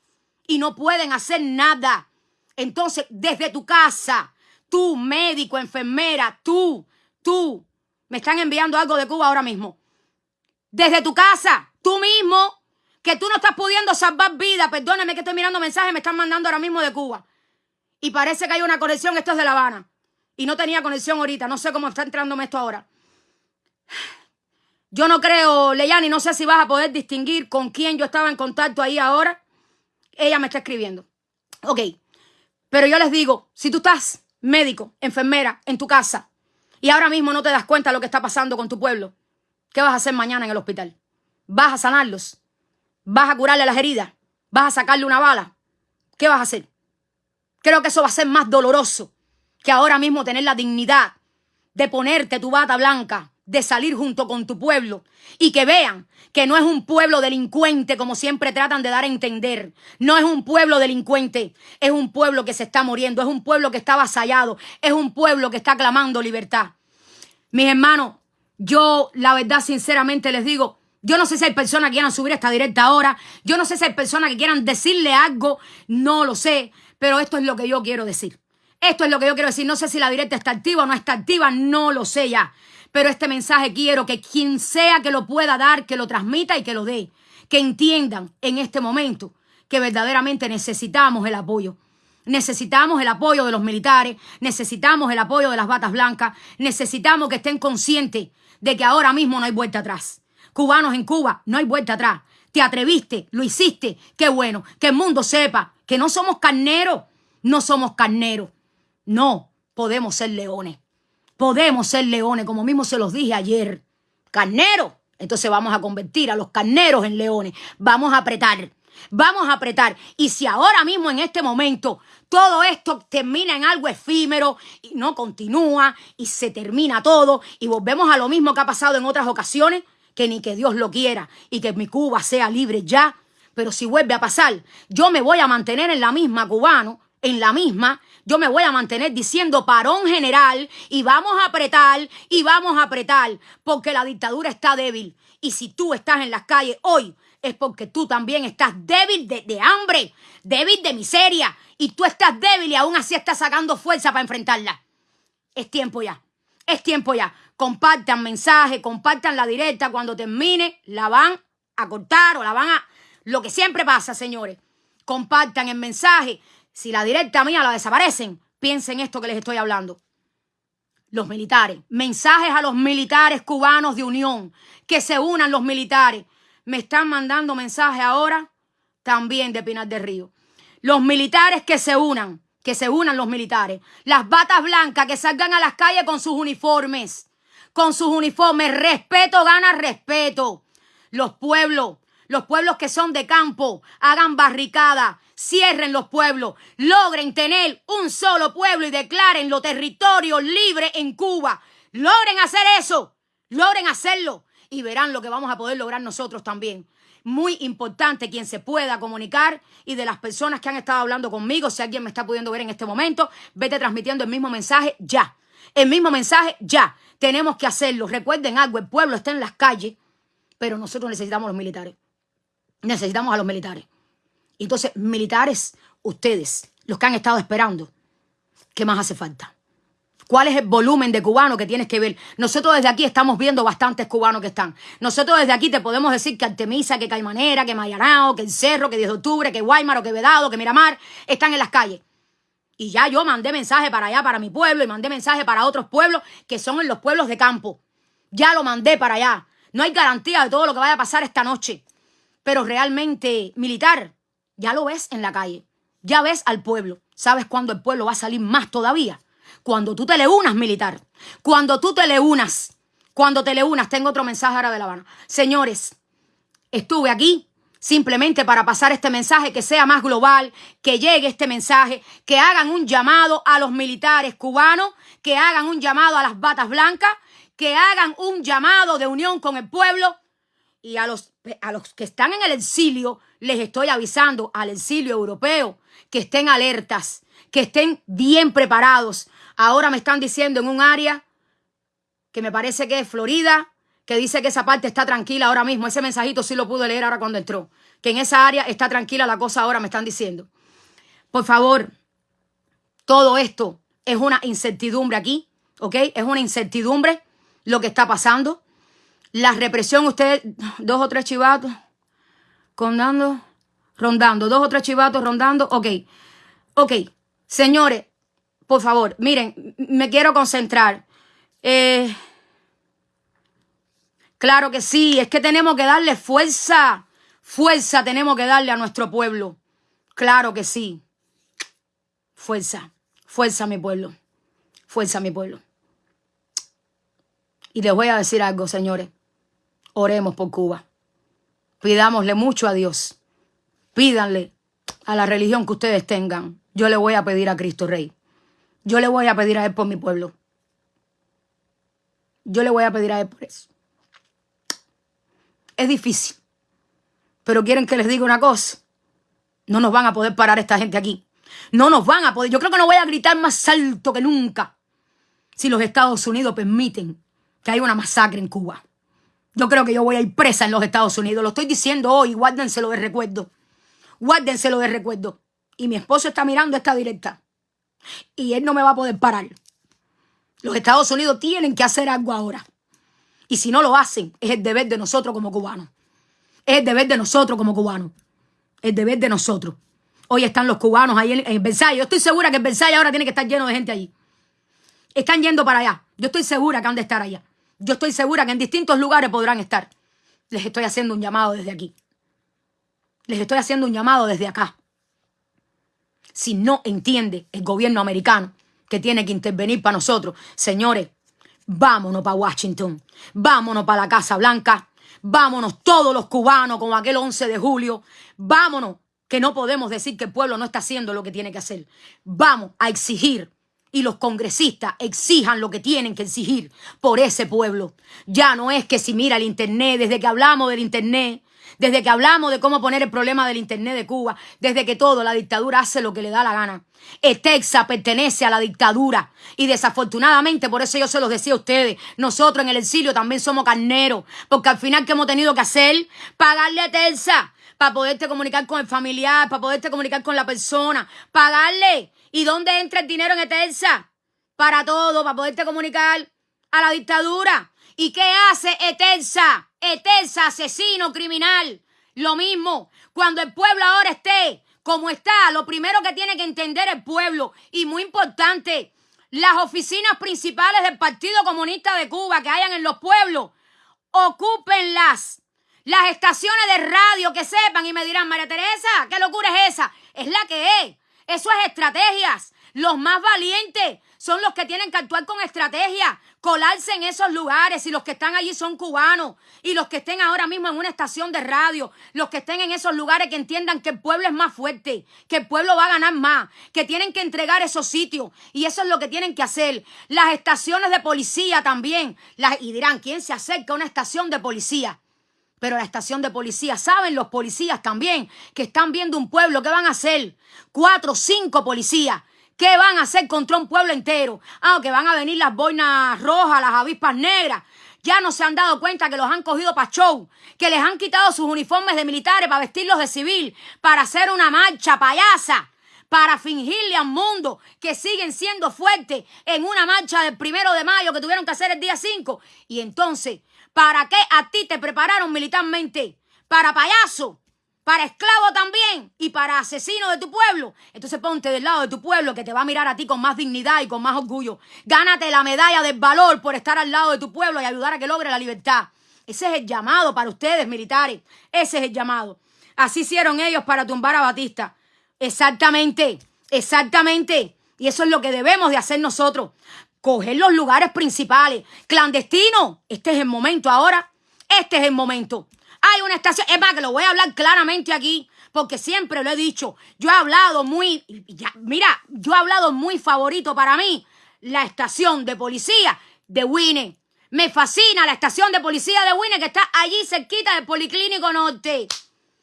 y no pueden hacer nada. Entonces, desde tu casa, tú, médico, enfermera, tú, tú, me están enviando algo de Cuba ahora mismo. Desde tu casa, tú mismo, que tú no estás pudiendo salvar vida. Perdóneme que estoy mirando mensajes, me están mandando ahora mismo de Cuba. Y parece que hay una conexión, esto es de La Habana. Y no tenía conexión ahorita, no sé cómo está entrándome esto ahora. Yo no creo, Leyani, no sé si vas a poder distinguir con quién yo estaba en contacto ahí ahora. Ella me está escribiendo. Ok, pero yo les digo, si tú estás médico, enfermera, en tu casa, y ahora mismo no te das cuenta de lo que está pasando con tu pueblo, ¿qué vas a hacer mañana en el hospital? ¿Vas a sanarlos? ¿Vas a curarle las heridas? ¿Vas a sacarle una bala? ¿Qué vas a hacer? Creo que eso va a ser más doloroso que ahora mismo tener la dignidad de ponerte tu bata blanca, de salir junto con tu pueblo y que vean que no es un pueblo delincuente como siempre tratan de dar a entender. No es un pueblo delincuente, es un pueblo que se está muriendo, es un pueblo que está avasallado, es un pueblo que está clamando libertad. Mis hermanos, yo la verdad sinceramente les digo, yo no sé si hay personas que quieran subir esta directa ahora, yo no sé si hay personas que quieran decirle algo, no lo sé, pero esto es lo que yo quiero decir. Esto es lo que yo quiero decir. No sé si la directa está activa o no está activa, no lo sé ya. Pero este mensaje quiero que quien sea que lo pueda dar, que lo transmita y que lo dé. Que entiendan en este momento que verdaderamente necesitamos el apoyo. Necesitamos el apoyo de los militares, necesitamos el apoyo de las batas blancas, necesitamos que estén conscientes de que ahora mismo no hay vuelta atrás. Cubanos en Cuba, no hay vuelta atrás. te atreviste, lo hiciste, qué bueno, que el mundo sepa que no somos carneros, no somos carneros, no, podemos ser leones, podemos ser leones, como mismo se los dije ayer, carneros, entonces vamos a convertir a los carneros en leones, vamos a apretar, vamos a apretar, y si ahora mismo en este momento todo esto termina en algo efímero y no continúa y se termina todo y volvemos a lo mismo que ha pasado en otras ocasiones, que ni que Dios lo quiera y que mi Cuba sea libre ya. Pero si vuelve a pasar, yo me voy a mantener en la misma cubano, en la misma, yo me voy a mantener diciendo parón general y vamos a apretar y vamos a apretar porque la dictadura está débil. Y si tú estás en las calles hoy, es porque tú también estás débil de, de hambre, débil de miseria, y tú estás débil y aún así estás sacando fuerza para enfrentarla. Es tiempo ya. Es tiempo ya. Compartan mensaje, compartan la directa. Cuando termine, la van a cortar o la van a. Lo que siempre pasa, señores. Compartan el mensaje. Si la directa mía la desaparecen, piensen esto que les estoy hablando. Los militares. Mensajes a los militares cubanos de unión. Que se unan los militares. Me están mandando mensajes ahora también de Pinar del Río. Los militares que se unan, que se unan los militares. Las batas blancas que salgan a las calles con sus uniformes. Con sus uniformes. Respeto gana respeto. Los pueblos, los pueblos que son de campo, hagan barricadas, cierren los pueblos, logren tener un solo pueblo y declaren los territorios libres en Cuba. Logren hacer eso, logren hacerlo y verán lo que vamos a poder lograr nosotros también muy importante quien se pueda comunicar y de las personas que han estado hablando conmigo, si alguien me está pudiendo ver en este momento, vete transmitiendo el mismo mensaje ya. El mismo mensaje ya. Tenemos que hacerlo. Recuerden algo, el pueblo está en las calles, pero nosotros necesitamos los militares. Necesitamos a los militares. Entonces, militares, ustedes, los que han estado esperando, ¿qué más hace falta? ¿Cuál es el volumen de cubanos que tienes que ver? Nosotros desde aquí estamos viendo bastantes cubanos que están. Nosotros desde aquí te podemos decir que Artemisa, que Caimanera, que Mayanao, que El Cerro, que 10 de octubre, que Guaymaro, que Vedado, que Miramar, están en las calles. Y ya yo mandé mensaje para allá, para mi pueblo, y mandé mensaje para otros pueblos que son en los pueblos de campo. Ya lo mandé para allá. No hay garantía de todo lo que vaya a pasar esta noche. Pero realmente, militar, ya lo ves en la calle. Ya ves al pueblo. ¿Sabes cuándo el pueblo va a salir más todavía? Cuando tú te le unas, militar. Cuando tú te le unas. Cuando te le unas. Tengo otro mensaje ahora de La Habana. Señores, estuve aquí simplemente para pasar este mensaje que sea más global, que llegue este mensaje, que hagan un llamado a los militares cubanos, que hagan un llamado a las batas blancas, que hagan un llamado de unión con el pueblo y a los, a los que están en el exilio, les estoy avisando al exilio europeo que estén alertas, que estén bien preparados, Ahora me están diciendo en un área que me parece que es Florida, que dice que esa parte está tranquila ahora mismo. Ese mensajito sí lo pude leer ahora cuando entró. Que en esa área está tranquila la cosa ahora, me están diciendo. Por favor, todo esto es una incertidumbre aquí, ¿ok? Es una incertidumbre lo que está pasando. La represión, ustedes, dos o tres chivatos, rondando, rondando, dos o tres chivatos rondando, ok. Ok, señores, por favor, miren, me quiero concentrar. Eh, claro que sí, es que tenemos que darle fuerza. Fuerza tenemos que darle a nuestro pueblo. Claro que sí. Fuerza, fuerza mi pueblo. Fuerza mi pueblo. Y les voy a decir algo, señores. Oremos por Cuba. Pidámosle mucho a Dios. Pídanle a la religión que ustedes tengan. Yo le voy a pedir a Cristo Rey. Yo le voy a pedir a él por mi pueblo. Yo le voy a pedir a él por eso. Es difícil. Pero quieren que les diga una cosa. No nos van a poder parar esta gente aquí. No nos van a poder. Yo creo que no voy a gritar más alto que nunca si los Estados Unidos permiten que haya una masacre en Cuba. Yo creo que yo voy a ir presa en los Estados Unidos. Lo estoy diciendo hoy. Guárdenselo de recuerdo. Guárdenselo de recuerdo. Y mi esposo está mirando esta directa y él no me va a poder parar. Los Estados Unidos tienen que hacer algo ahora. Y si no lo hacen, es el deber de nosotros como cubanos. Es el deber de nosotros como cubanos. El deber de nosotros. Hoy están los cubanos ahí en, en. Yo estoy segura que el Versalles ahora tiene que estar lleno de gente allí. Están yendo para allá. Yo estoy segura que han de estar allá. Yo estoy segura que en distintos lugares podrán estar. Les estoy haciendo un llamado desde aquí. Les estoy haciendo un llamado desde acá. Si no entiende el gobierno americano que tiene que intervenir para nosotros, señores, vámonos para Washington, vámonos para la Casa Blanca, vámonos todos los cubanos como aquel 11 de julio, vámonos, que no podemos decir que el pueblo no está haciendo lo que tiene que hacer. Vamos a exigir y los congresistas exijan lo que tienen que exigir por ese pueblo. Ya no es que si mira el Internet, desde que hablamos del Internet, desde que hablamos de cómo poner el problema del Internet de Cuba, desde que todo, la dictadura hace lo que le da la gana. Texas pertenece a la dictadura y desafortunadamente, por eso yo se los decía a ustedes, nosotros en el exilio también somos carneros, porque al final que hemos tenido que hacer, pagarle a Texas para poderte comunicar con el familiar, para poderte comunicar con la persona, pagarle. ¿Y dónde entra el dinero en Etelsa? Para todo, para poderte comunicar a la dictadura. ¿Y qué hace Etelsa? Etelsa, asesino, criminal. Lo mismo, cuando el pueblo ahora esté como está, lo primero que tiene que entender el pueblo, y muy importante, las oficinas principales del Partido Comunista de Cuba que hayan en los pueblos, ocúpenlas. Las estaciones de radio que sepan y me dirán, María Teresa, ¿qué locura es esa? Es la que es. Eso es estrategias. Los más valientes son los que tienen que actuar con estrategia, colarse en esos lugares y los que están allí son cubanos y los que estén ahora mismo en una estación de radio, los que estén en esos lugares que entiendan que el pueblo es más fuerte, que el pueblo va a ganar más, que tienen que entregar esos sitios y eso es lo que tienen que hacer. Las estaciones de policía también, las, y dirán, ¿quién se acerca a una estación de policía? Pero la estación de policía, saben los policías también que están viendo un pueblo, ¿qué van a hacer? Cuatro, cinco policías. ¿Qué van a hacer contra un pueblo entero? Ah, que van a venir las boinas rojas, las avispas negras. Ya no se han dado cuenta que los han cogido para show, que les han quitado sus uniformes de militares para vestirlos de civil, para hacer una marcha payasa, para fingirle al mundo que siguen siendo fuertes en una marcha del primero de mayo que tuvieron que hacer el día 5. Y entonces ¿Para qué a ti te prepararon militarmente? Para payaso, para esclavo también y para asesino de tu pueblo. Entonces ponte del lado de tu pueblo que te va a mirar a ti con más dignidad y con más orgullo. Gánate la medalla del valor por estar al lado de tu pueblo y ayudar a que logre la libertad. Ese es el llamado para ustedes, militares. Ese es el llamado. Así hicieron ellos para tumbar a Batista. Exactamente, exactamente. Y eso es lo que debemos de hacer nosotros coger los lugares principales. Clandestino, este es el momento ahora. Este es el momento. Hay una estación, es más que lo voy a hablar claramente aquí, porque siempre lo he dicho. Yo he hablado muy, mira, yo he hablado muy favorito para mí, la estación de policía de Winne. Me fascina la estación de policía de Winne que está allí cerquita del Policlínico Norte,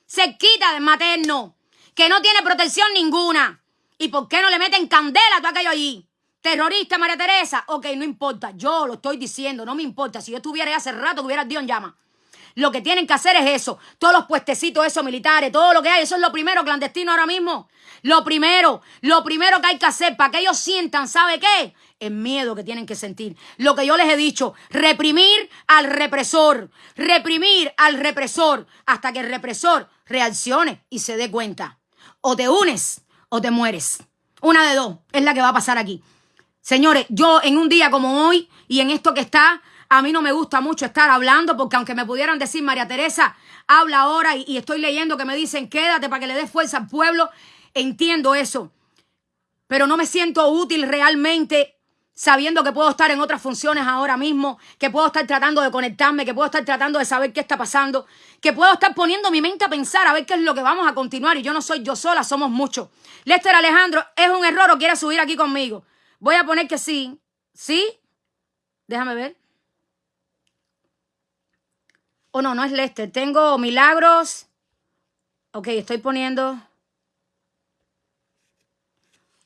cerquita del materno, que no tiene protección ninguna. ¿Y por qué no le meten candela a todo aquello allí? Terrorista, María Teresa. Ok, no importa. Yo lo estoy diciendo, no me importa. Si yo estuviera ahí hace rato, tuviera Dios en llama. Lo que tienen que hacer es eso. Todos los puestecitos esos militares, todo lo que hay. Eso es lo primero clandestino ahora mismo. Lo primero, lo primero que hay que hacer para que ellos sientan, ¿sabe qué? El miedo que tienen que sentir. Lo que yo les he dicho, reprimir al represor. Reprimir al represor hasta que el represor reaccione y se dé cuenta. O te unes o te mueres. Una de dos es la que va a pasar aquí. Señores, yo en un día como hoy y en esto que está, a mí no me gusta mucho estar hablando porque aunque me pudieran decir María Teresa, habla ahora y, estoy leyendo que me dicen quédate para que le des fuerza al pueblo, entiendo eso. Pero no me siento útil realmente sabiendo que puedo estar en otras funciones ahora mismo, que puedo estar tratando de conectarme, que puedo estar tratando de saber qué está pasando, que puedo estar poniendo mi mente a pensar a ver qué es lo que vamos a continuar y yo no soy yo sola, somos muchos. Lester Alejandro, ¿es un error o quiere subir aquí conmigo? Voy a poner que sí. ¿Sí? Déjame ver. Oh, no, no es Lester. Tengo milagros. Ok, estoy poniendo.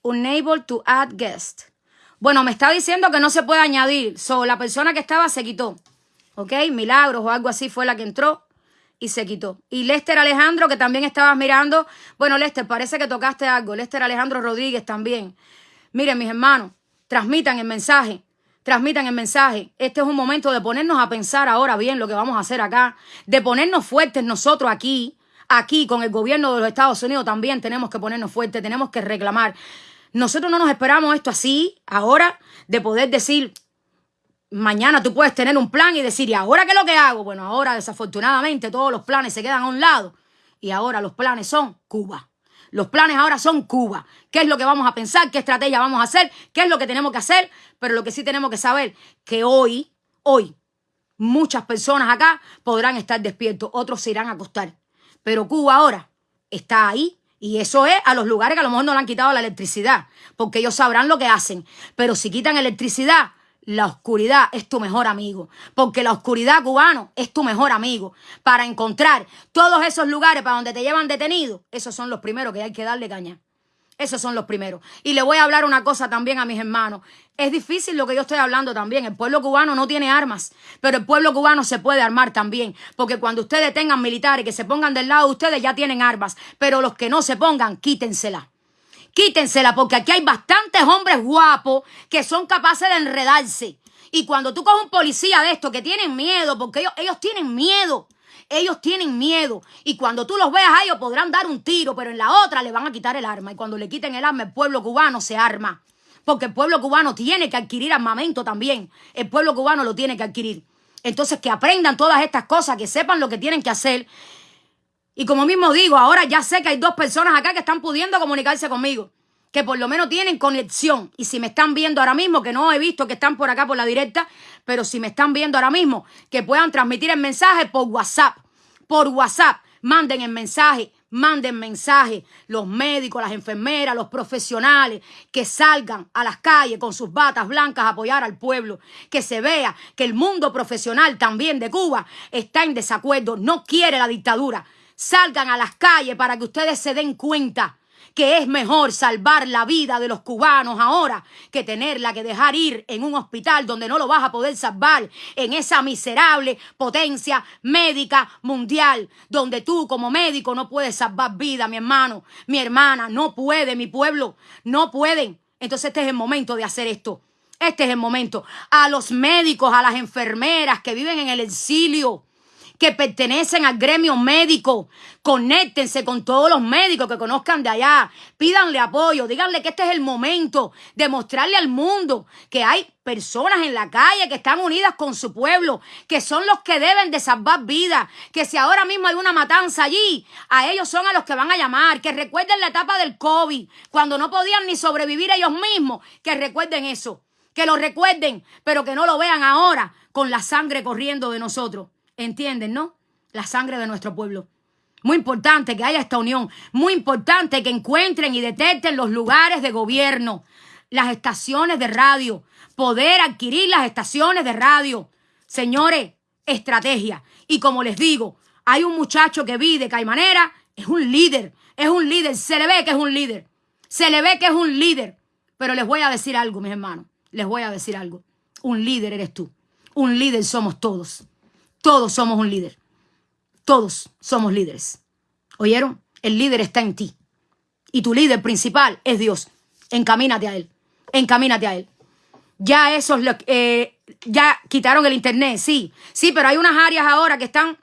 Unable to add guest. Bueno, me está diciendo que no se puede añadir. So, la persona que estaba se quitó. Ok, milagros o algo así fue la que entró y se quitó. Y Lester Alejandro, que también estabas mirando. Bueno, Lester, parece que tocaste algo. Lester Alejandro Rodríguez también. Miren, mis hermanos, transmitan el mensaje, transmitan el mensaje. Este es un momento de ponernos a pensar ahora bien lo que vamos a hacer acá, de ponernos fuertes nosotros aquí, aquí con el gobierno de los Estados Unidos también tenemos que ponernos fuertes, tenemos que reclamar. Nosotros no nos esperamos esto así, ahora, de poder decir, mañana tú puedes tener un plan y decir, ¿y ahora qué es lo que hago? Bueno, ahora desafortunadamente todos los planes se quedan a un lado Y ahora los planes son Cuba. Los planes ahora son Cuba. ¿Qué es lo que vamos a pensar? ¿Qué estrategia vamos a hacer? ¿Qué es lo que tenemos que hacer? Pero lo que sí tenemos que saber, que hoy, hoy, muchas personas acá podrán estar despiertos, otros se irán a acostar. Pero Cuba ahora está ahí y eso es a los lugares que a lo mejor no le han quitado la electricidad, porque ellos sabrán lo que hacen. Pero si quitan electricidad, la oscuridad es tu mejor amigo, porque la oscuridad cubano es tu mejor amigo. Para encontrar todos esos lugares para donde te llevan detenido, esos son los primeros que hay que darle caña. Esos son los primeros. Y le voy a hablar una cosa también a mis hermanos. Es difícil lo que yo estoy hablando también. El pueblo cubano no tiene armas, pero el pueblo cubano se puede armar también. Porque cuando ustedes tengan militares que se pongan del lado de ustedes, ya tienen armas. Pero los que no se pongan, quítensela. Quítensela, porque aquí hay bastantes hombres guapos que son capaces de enredarse. Y cuando tú coges un policía de esto que tienen miedo, porque ellos, ellos tienen miedo. Ellos tienen miedo y cuando tú los veas a ellos podrán dar un tiro, pero en la otra le van a quitar el arma. Y cuando le quiten el arma, el pueblo cubano se arma. Porque el pueblo cubano tiene que adquirir armamento también. El pueblo cubano lo tiene que adquirir. Entonces que aprendan todas estas cosas, que sepan lo que tienen que hacer. Y como mismo digo, ahora ya sé que hay dos personas acá que están pudiendo comunicarse conmigo que por lo menos tienen conexión. Y si me están viendo ahora mismo, que no he visto que están por acá por la directa, pero si me están viendo ahora mismo, que puedan transmitir el mensaje por WhatsApp. Por WhatsApp, manden el mensaje, manden mensaje. Los médicos, las enfermeras, los profesionales, que salgan a las calles con sus batas blancas a apoyar al pueblo. Que se vea que el mundo profesional también de Cuba está en desacuerdo, no quiere la dictadura. Salgan a las calles para que ustedes se den cuenta que es mejor salvar la vida de los cubanos ahora que tenerla que dejar ir en un hospital donde no lo vas a poder salvar, en esa miserable potencia médica mundial, donde tú como médico no puedes salvar vida, mi hermano, mi hermana, no puede, mi pueblo, no pueden. Entonces este es el momento de hacer esto. Este es el momento. A los médicos, a las enfermeras que viven en el exilio, que pertenecen al gremio médico. Conéctense con todos los médicos que conozcan de allá. Pídanle apoyo. Díganle que este es el momento de mostrarle al mundo que hay personas en la calle que están unidas con su pueblo, que son los que deben de salvar vidas, que si ahora mismo hay una matanza allí, a ellos son a los que van a llamar, que recuerden la etapa del COVID, cuando no podían ni sobrevivir ellos mismos, que recuerden eso, que lo recuerden, pero que no lo vean ahora con la sangre corriendo de nosotros. ¿Entienden, no? La sangre de nuestro pueblo. Muy importante que haya esta unión. Muy importante que encuentren y detecten los lugares de gobierno, las estaciones de radio, poder adquirir las estaciones de radio. Señores, estrategia. Y como les digo, hay un muchacho que vi de Caimanera, es un líder, es un líder, se le ve que es un líder, se le ve que es un líder. Pero les voy a decir algo, mis hermanos, les voy a decir algo. Un líder eres tú, un líder somos todos. Todos somos un líder. Todos somos líderes. ¿Oyeron? El líder está en ti. Y tu líder principal es Dios. Encamínate a Él. Encamínate a Él. Ya esos, eh, ya quitaron el internet, sí. Sí, pero hay unas áreas ahora que están,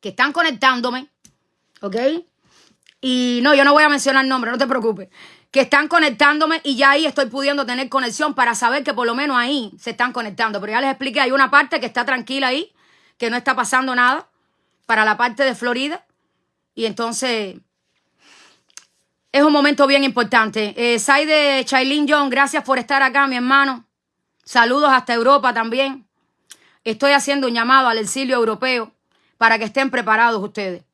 que están conectándome. ¿Ok? Y no, yo no voy a mencionar nombre, no te preocupes. Que están conectándome y ya ahí estoy pudiendo tener conexión para saber que por lo menos ahí se están conectando. Pero ya les expliqué, hay una parte que está tranquila ahí que no está pasando nada para la parte de Florida. Y entonces es un momento bien importante. Eh, de Chailin John, gracias por estar acá, mi hermano. Saludos hasta Europa también. Estoy haciendo un llamado al exilio europeo para que estén preparados ustedes.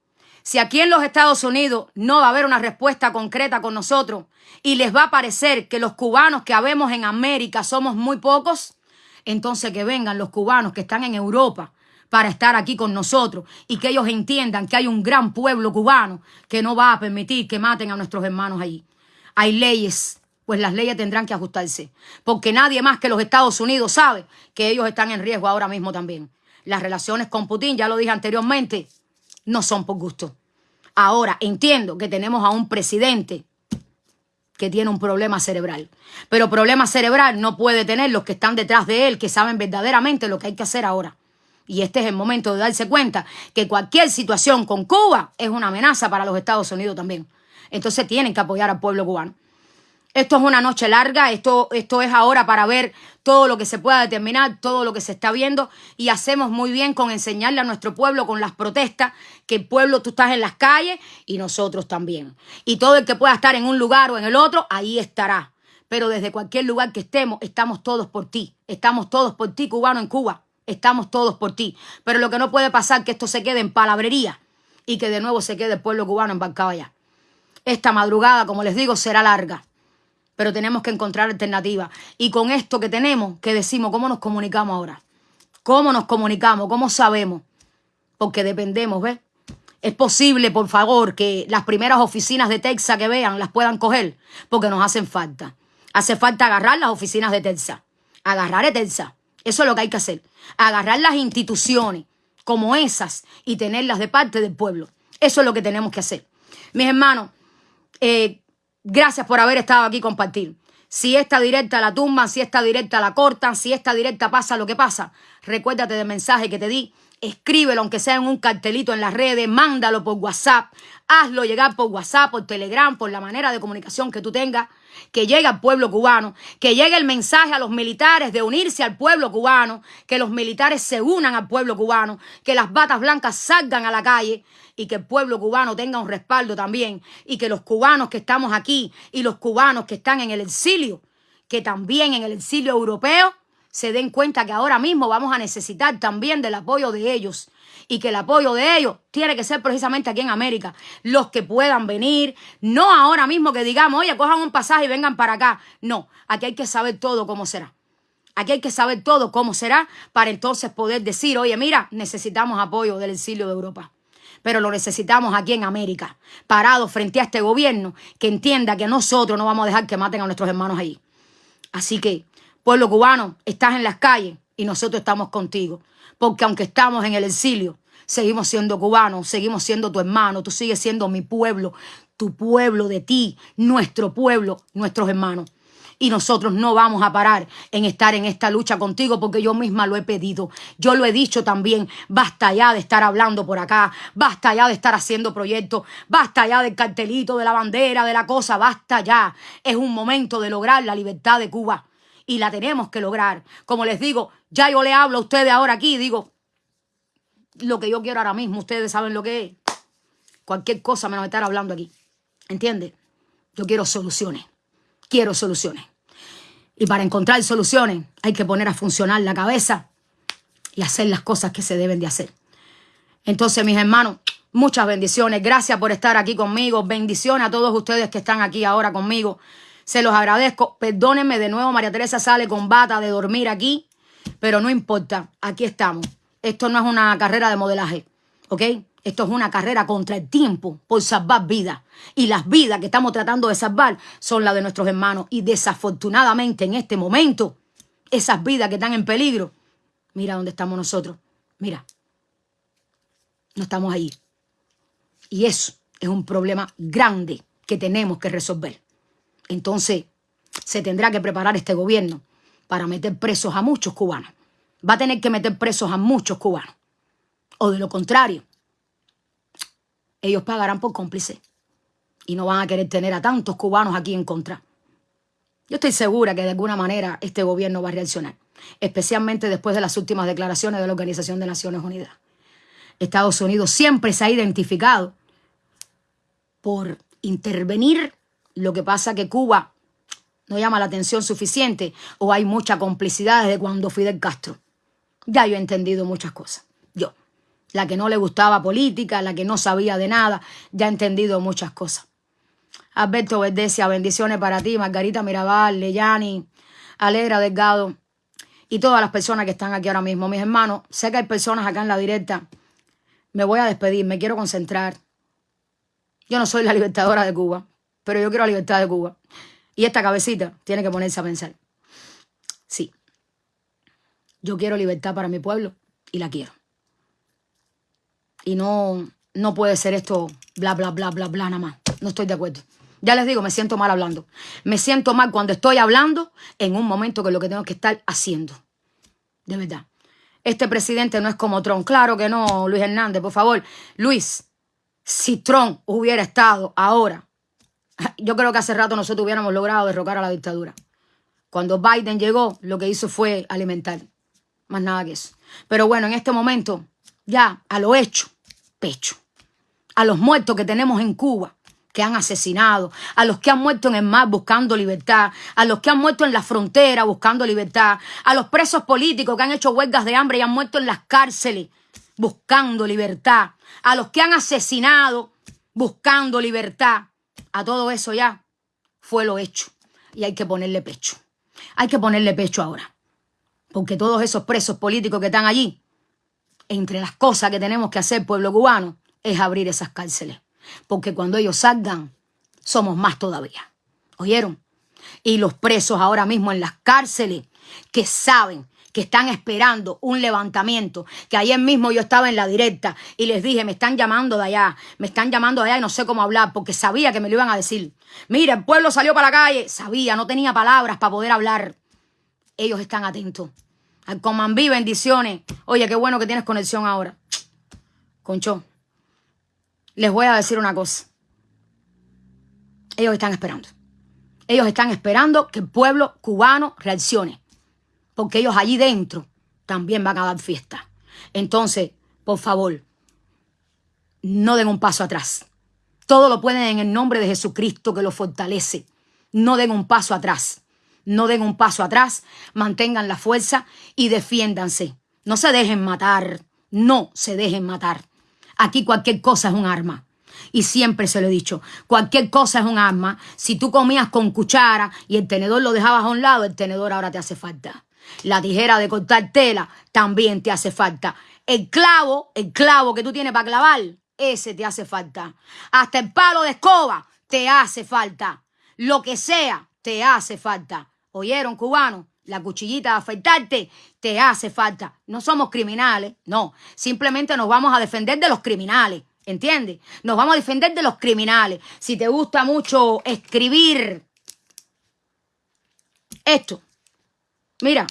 Si aquí en los Estados Unidos no va a haber una respuesta concreta con nosotros y les va a parecer que los cubanos que habemos en América somos muy pocos, entonces que vengan los cubanos que están en Europa para estar aquí con nosotros y que ellos entiendan que hay un gran pueblo cubano que no va a permitir que maten a nuestros hermanos allí. Hay leyes, pues las leyes tendrán que ajustarse, porque nadie más que los Estados Unidos sabe que ellos están en riesgo ahora mismo también. Las relaciones con Putin, ya lo dije anteriormente, no son por gusto. Ahora entiendo que tenemos a un presidente que tiene un problema cerebral. Pero problema cerebral no puede tener los que están detrás de él, que saben verdaderamente lo que hay que hacer ahora. Y este es el momento de darse cuenta que cualquier situación con Cuba es una amenaza para los Estados Unidos también. Entonces tienen que apoyar al pueblo cubano. Esto es una noche larga, esto, esto es ahora para ver todo lo que se pueda determinar, todo lo que se está viendo y hacemos muy bien con enseñarle a nuestro pueblo con las protestas que el pueblo tú estás en las calles y nosotros también. Y todo el que pueda estar en un lugar o en el otro, ahí estará. Pero desde cualquier lugar que estemos, estamos todos por ti. Estamos todos por ti, cubano en Cuba. Estamos todos por ti. Pero lo que no puede pasar es que esto se quede en palabrería y que de nuevo se quede el pueblo cubano embarcado allá. Esta madrugada, como les digo, será larga pero tenemos que encontrar alternativas. Y con esto que tenemos, que decimos, ¿cómo nos comunicamos ahora? ¿Cómo nos comunicamos? ¿Cómo sabemos? Porque dependemos, ¿ves? Es posible, por favor, que las primeras oficinas de Texas que vean las puedan coger, porque nos hacen falta. Hace falta agarrar las oficinas de Texas. Agarrar a Texas. Eso es lo que hay que hacer. Agarrar las instituciones como esas y tenerlas de parte del pueblo. Eso es lo que tenemos que hacer. Mis hermanos, eh, Gracias por haber estado aquí compartir. Si esta directa la tumban, si esta directa la cortan, si esta directa pasa lo que pasa, recuérdate del mensaje que te di. Escríbelo, aunque sea en un cartelito en las redes, mándalo por WhatsApp, hazlo llegar por WhatsApp, por Telegram, por la manera de comunicación que tú tengas, que llegue al pueblo cubano, que llegue el mensaje a los militares de unirse al pueblo cubano, que los militares se unan al pueblo cubano, que las batas blancas salgan a la calle y que el pueblo cubano tenga un respaldo también y que los cubanos que estamos aquí y los cubanos que están en el exilio, que también en el exilio europeo, se den cuenta que ahora mismo vamos a necesitar también del apoyo de ellos y que el apoyo de ellos tiene que ser precisamente aquí en América. Los que puedan venir, no ahora mismo que digamos, oye, cojan un pasaje y vengan para acá. No, aquí hay que saber todo cómo será. Aquí hay que saber todo cómo será para entonces poder decir, oye, mira, necesitamos apoyo del exilio de Europa pero lo necesitamos aquí en América, parados frente a este gobierno que entienda que nosotros no vamos a dejar que maten a nuestros hermanos ahí. Así que, pueblo cubano, estás en las calles y nosotros estamos contigo, porque aunque estamos en el exilio, seguimos siendo cubanos, seguimos siendo tu hermano, tú sigues siendo mi pueblo, tu pueblo de ti, nuestro pueblo, nuestros hermanos y nosotros no vamos a parar en estar en esta lucha contigo porque yo misma lo he pedido. Yo lo he dicho también, basta ya de estar hablando por acá, basta ya de estar haciendo proyectos, basta ya del cartelito, de la bandera, de la cosa, basta ya. Es un momento de lograr la libertad de Cuba y la tenemos que lograr. Como les digo, ya yo le hablo a ustedes ahora aquí, digo, lo que yo quiero ahora mismo, ustedes saben lo que es. Cualquier cosa menos estar hablando aquí. ¿Entiendes? Yo quiero soluciones quiero soluciones. Y para encontrar soluciones hay que poner a funcionar la cabeza y hacer las cosas que se deben de hacer. Entonces, mis hermanos, muchas bendiciones. Gracias por estar aquí conmigo. Bendiciones a todos ustedes que están aquí ahora conmigo. Se los agradezco. Perdónenme de nuevo, María Teresa sale con bata de dormir aquí, pero no importa. Aquí estamos. Esto no es una carrera de modelaje, ¿ok? Esto es una carrera contra el tiempo por salvar vidas. Y las vidas que estamos tratando de salvar son las de nuestros hermanos. Y desafortunadamente en este momento, esas vidas que están en peligro, mira dónde estamos nosotros. Mira, no estamos ahí. Y eso es un problema grande que tenemos que resolver. Entonces, se tendrá que preparar este gobierno para meter presos a muchos cubanos. Va a tener que meter presos a muchos cubanos. O de lo contrario, ellos pagarán por cómplice y no van a querer tener a tantos cubanos aquí en contra. Yo estoy segura que de alguna manera este gobierno va a reaccionar, especialmente después de las últimas declaraciones de la Organización de Naciones Unidas. Estados Unidos siempre se ha identificado por intervenir, lo que pasa que Cuba no llama la atención suficiente o hay mucha complicidad desde cuando Fidel Castro. Ya yo he entendido muchas cosas la que no le gustaba política, la que no sabía de nada, ya ha entendido muchas cosas. Alberto Verdesia, bendiciones para ti, Margarita Mirabal, Leyani, Alegra Delgado y todas las personas que están aquí ahora mismo. Mis hermanos, sé que hay personas acá en la directa. Me voy a despedir, me quiero concentrar. Yo no soy la libertadora de Cuba, pero yo quiero la libertad de Cuba. Y esta cabecita tiene que ponerse a pensar. Sí, yo quiero libertad para mi pueblo y la quiero y no, no puede ser esto bla, bla, bla, bla, bla, nada más. No estoy de acuerdo. Ya les digo, me siento mal hablando. Me siento mal cuando estoy hablando en un momento que es lo que tengo que estar haciendo. De verdad. Este presidente no es como Trump. Claro que no, Luis Hernández, por favor. Luis, si Trump hubiera estado ahora yo creo que hace rato nosotros hubiéramos logrado derrocar a la dictadura. Cuando Biden llegó, lo que hizo fue alimentar. Más nada que eso. Pero bueno, en este momento, ya a lo hecho, pecho. A los muertos que tenemos en Cuba, que han asesinado, a los que han muerto en el mar buscando libertad, a los que han muerto en la frontera buscando libertad, a los presos políticos que han hecho huelgas de hambre y han muerto en las cárceles buscando libertad, a los que han asesinado buscando libertad, a todo eso ya fue lo hecho y hay que ponerle pecho. Hay que ponerle pecho ahora, porque todos esos presos políticos que están allí, entre las cosas que tenemos que hacer, pueblo cubano, es abrir esas cárceles porque cuando ellos salgan, somos más todavía. ¿Oyeron? Y los presos ahora mismo en las cárceles que saben que están esperando un levantamiento, que ayer mismo yo estaba en la directa y les dije, me están llamando de allá, me están llamando de allá y no sé cómo hablar, porque sabía que me lo iban a decir. Mira, el pueblo salió para la calle, sabía, no tenía palabras para poder hablar. Ellos están atentos. Al Comandí, bendiciones. Oye, qué bueno que tienes conexión ahora. Concho, les voy a decir una cosa. Ellos están esperando. Ellos están esperando que el pueblo cubano reaccione. Porque ellos allí dentro también van a dar fiesta. Entonces, por favor, no den un paso atrás. Todo lo pueden en el nombre de Jesucristo que lo fortalece. No den un paso atrás. No den un paso atrás. Mantengan la fuerza y defiéndanse. No se dejen matar. No se dejen matar. Aquí cualquier cosa es un arma. Y siempre se lo he dicho, cualquier cosa es un arma. Si tú comías con cuchara y el tenedor lo dejabas a un lado, el tenedor ahora te hace falta. La tijera de cortar tela también te hace falta. El clavo, el clavo que tú tienes para clavar, ese te hace falta. Hasta el palo de escoba te hace falta. Lo que sea, te hace falta. ¿Oyeron, cubano? la cuchillita de afeitarte, te hace falta. No somos criminales, no. Simplemente nos vamos a defender de los criminales, ¿entiendes? Nos vamos a defender de los criminales. Si te gusta mucho escribir esto, mira,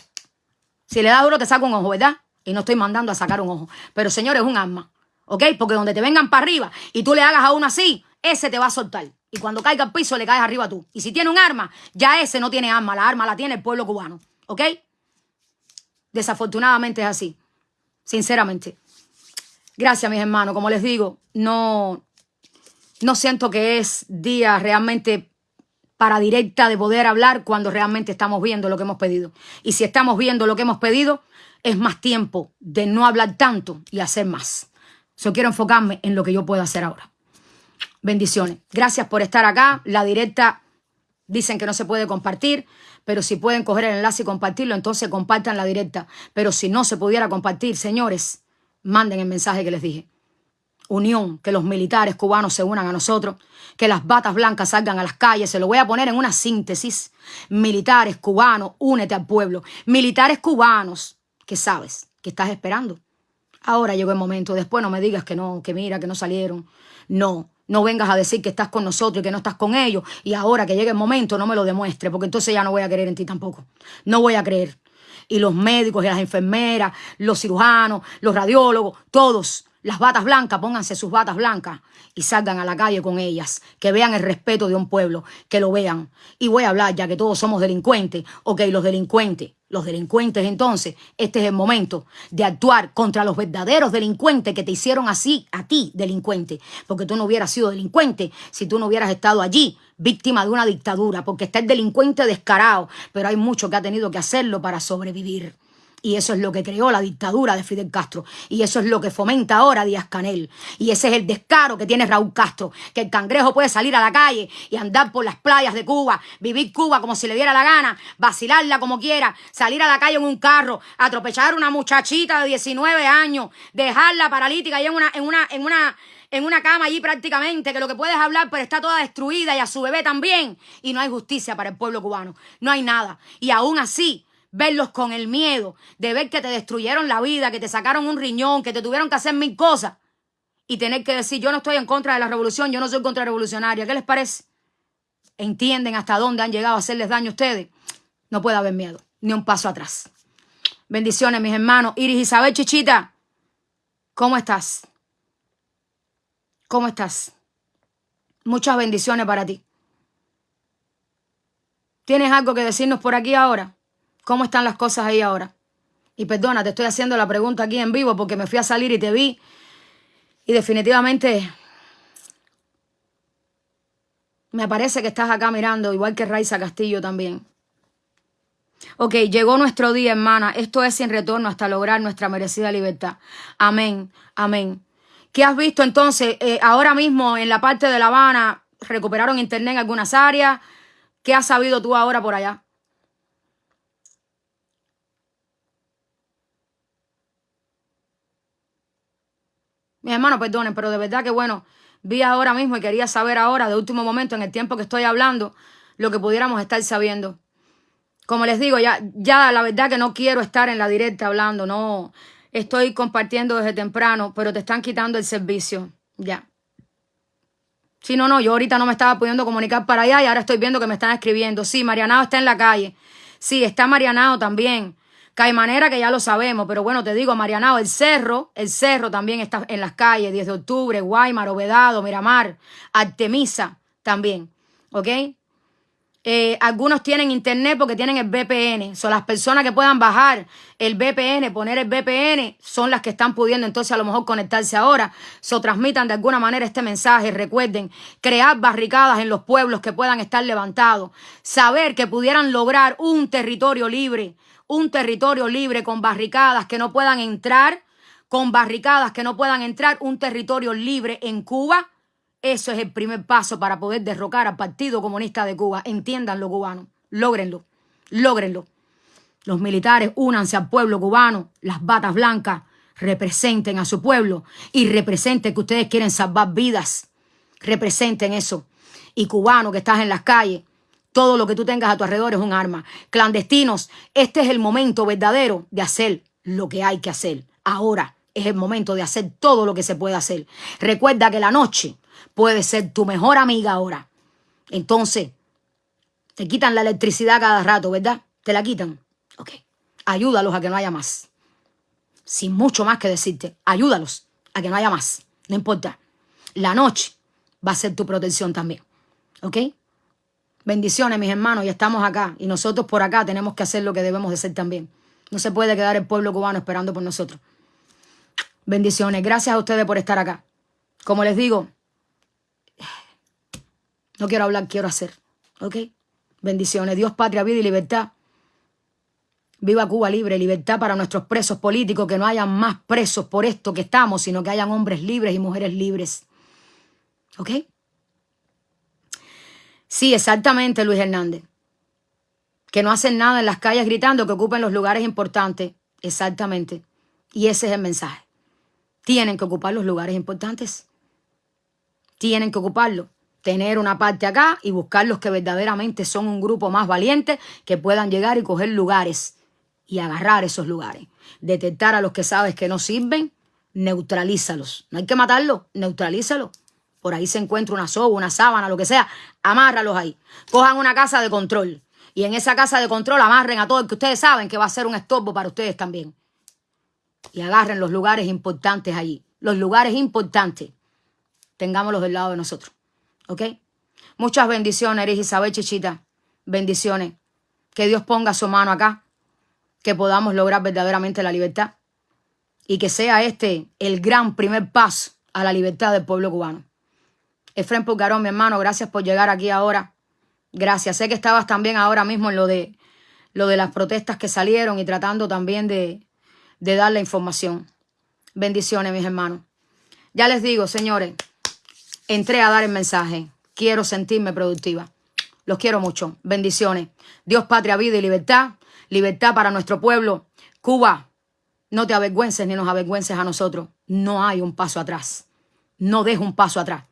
si le das duro te saco un ojo, ¿verdad? Y no estoy mandando a sacar un ojo. Pero señores, es un arma, ¿ok? Porque donde te vengan para arriba y tú le hagas a uno así, ese te va a soltar. Y cuando caiga al piso le caes arriba tú. Y si tiene un arma, ya ese no tiene arma. La arma la tiene el pueblo cubano. ¿Ok? Desafortunadamente es así. Sinceramente. Gracias, mis hermanos. Como les digo, no, no siento que es día realmente para directa de poder hablar cuando realmente estamos viendo lo que hemos pedido. Y si estamos viendo lo que hemos pedido, es más tiempo de no hablar tanto y hacer más. Yo quiero enfocarme en lo que yo puedo hacer ahora. Bendiciones. Gracias por estar acá. La directa dicen que no se puede compartir, pero si pueden coger el enlace y compartirlo, entonces compartan la directa. Pero si no se pudiera compartir, señores, manden el mensaje que les dije. Unión, que los militares cubanos se unan a nosotros, que las batas blancas salgan a las calles. Se lo voy a poner en una síntesis. Militares cubanos, únete al pueblo. Militares cubanos, que sabes, que estás esperando. Ahora llegó el momento. Después no me digas que no, que mira, que no salieron. No, no vengas a decir que estás con nosotros y que no estás con ellos y ahora que llegue el momento no me lo demuestre, porque entonces ya no voy a creer en ti tampoco. No voy a creer. Y los médicos y las enfermeras, los cirujanos, los radiólogos, todos, las batas blancas, pónganse sus batas blancas y salgan a la calle con ellas, que vean el respeto de un pueblo, que lo vean. Y voy a hablar ya que todos somos delincuentes, ok, los delincuentes los delincuentes entonces, este es el momento de actuar contra los verdaderos delincuentes que te hicieron así a ti, delincuente, porque tú no hubieras sido delincuente si tú no hubieras estado allí, víctima de una dictadura, porque está el delincuente descarado, pero hay mucho que ha tenido que hacerlo para sobrevivir. Y eso es lo que creó la dictadura de Fidel Castro. Y eso es lo que fomenta ahora Díaz Canel. Y ese es el descaro que tiene Raúl Castro. Que el cangrejo puede salir a la calle y andar por las playas de Cuba, vivir Cuba como si le diera la gana, vacilarla como quiera, salir a la calle en un carro, atropellar a una muchachita de 19 años, dejarla paralítica y en una, en una, en una, en una cama allí prácticamente, que lo que puedes hablar, pero está toda destruida y a su bebé también. Y no hay justicia para el pueblo cubano. No hay nada. Y aún así, verlos con el miedo de ver que te destruyeron la vida, que te sacaron un riñón, que te tuvieron que hacer mil cosas y tener que decir, yo no estoy en contra de la revolución, yo no soy contrarrevolucionaria. ¿Qué les parece? ¿Entienden hasta dónde han llegado a hacerles daño a ustedes? No puede haber miedo, ni un paso atrás. Bendiciones, mis hermanos. Iris Isabel Chichita, ¿cómo estás? ¿Cómo estás? Muchas bendiciones para ti. ¿Tienes algo que decirnos por aquí ahora? ¿Cómo están las cosas ahí ahora? Y perdona, te estoy haciendo la pregunta aquí en vivo porque me fui a salir y te vi. Y definitivamente me parece que estás acá mirando, igual que Raiza Castillo también. Ok, llegó nuestro día, hermana. Esto es sin retorno hasta lograr nuestra merecida libertad. Amén, amén. ¿Qué has visto entonces? Eh, ahora mismo en la parte de La Habana recuperaron internet en algunas áreas. ¿Qué has sabido tú ahora por allá? Mi hermano, perdonen, pero de verdad que bueno, vi ahora mismo y quería saber ahora, de último momento, en el tiempo que estoy hablando, lo que pudiéramos estar sabiendo. Como les digo, ya, ya la verdad que no quiero estar en la directa hablando, no estoy compartiendo desde temprano, pero te están quitando el servicio, ya. Sí, no, no, yo ahorita no me estaba pudiendo comunicar para allá y ahora estoy viendo que me están escribiendo. Sí, Marianao está en la calle. Sí, está Marianao también. Caimanera, que ya lo sabemos, pero bueno, te digo, Marianao, el cerro, el cerro también está en las calles, 10 de octubre, Guaymar, Obedado, Miramar, Artemisa también, ¿ok? Eh, algunos tienen internet porque tienen el VPN. Son las personas que puedan bajar el VPN, poner el VPN, son las que están pudiendo entonces a lo mejor conectarse ahora. So transmitan de alguna manera este mensaje. Recuerden, crear barricadas en los pueblos que puedan estar levantados. Saber que pudieran lograr un territorio libre, un territorio libre con barricadas que no puedan entrar, con barricadas que no puedan entrar, un territorio libre en Cuba eso es el primer paso para poder derrocar al Partido Comunista de Cuba. Entiéndanlo, cubanos. Lógrenlo. Lógrenlo. Los militares únanse al pueblo cubano. Las batas blancas representen a su pueblo y representen que ustedes quieren salvar vidas. Representen eso. Y cubano que estás en las calles, todo lo que tú tengas a tu alrededor es un arma. Clandestinos, este es el momento verdadero de hacer lo que hay que hacer. Ahora es el momento de hacer todo lo que se puede hacer. Recuerda que la noche puede ser tu mejor amiga ahora. Entonces, te quitan la electricidad cada rato, ¿verdad? Te la quitan. Ok. Ayúdalos a que no haya más. Sin mucho más que decirte. Ayúdalos a que no haya más. No importa. La noche va a ser tu protección también. ¿Ok? Bendiciones, mis hermanos, y estamos acá. Y nosotros por acá tenemos que hacer lo que debemos de hacer también. No se puede quedar el pueblo cubano esperando por nosotros. Bendiciones. Gracias a ustedes por estar acá. Como les digo, no quiero hablar, quiero hacer. ¿Ok? Bendiciones. Dios, patria, vida y libertad. Viva Cuba libre, libertad para nuestros presos políticos, que no hayan más presos por esto que estamos, sino que hayan hombres libres y mujeres libres. ¿Ok? Sí, exactamente, Luis Hernández. Que no hacen nada en las calles gritando, que ocupen los lugares importantes. Exactamente. Y ese es el mensaje. Tienen que ocupar los lugares importantes. Tienen que ocuparlo tener una parte acá y buscar los que verdaderamente son un grupo más valiente que puedan llegar y coger lugares y agarrar esos lugares. Detectar a los que sabes que no sirven, neutralízalos. No hay que matarlos, neutralízalos. Por ahí se encuentra una soga, una sábana, lo que sea, amárralos ahí. Cojan una casa de control y en esa casa de control amarren a todo el que ustedes saben que va a ser un estorbo para ustedes también. Y agarren los lugares importantes allí. Los lugares importantes, tengámoslos del lado de nosotros. ¿Ok? Muchas bendiciones, Eres Isabel Chichita. Bendiciones. Que Dios ponga su mano acá. Que podamos lograr verdaderamente la libertad. Y que sea este el gran primer paso a la libertad del pueblo cubano. Efren Pulgarón, mi hermano, gracias por llegar aquí ahora. Gracias. Sé que estabas también ahora mismo en lo de, lo de las protestas que salieron y tratando también de, de dar la información. Bendiciones, mis hermanos. Ya les digo, señores, entré a dar el mensaje. Quiero sentirme productiva. Los quiero mucho. Bendiciones. Dios, patria, vida y libertad. Libertad para nuestro pueblo. Cuba, no te avergüences ni nos avergüences a nosotros. No hay un paso atrás. No dejo un paso atrás.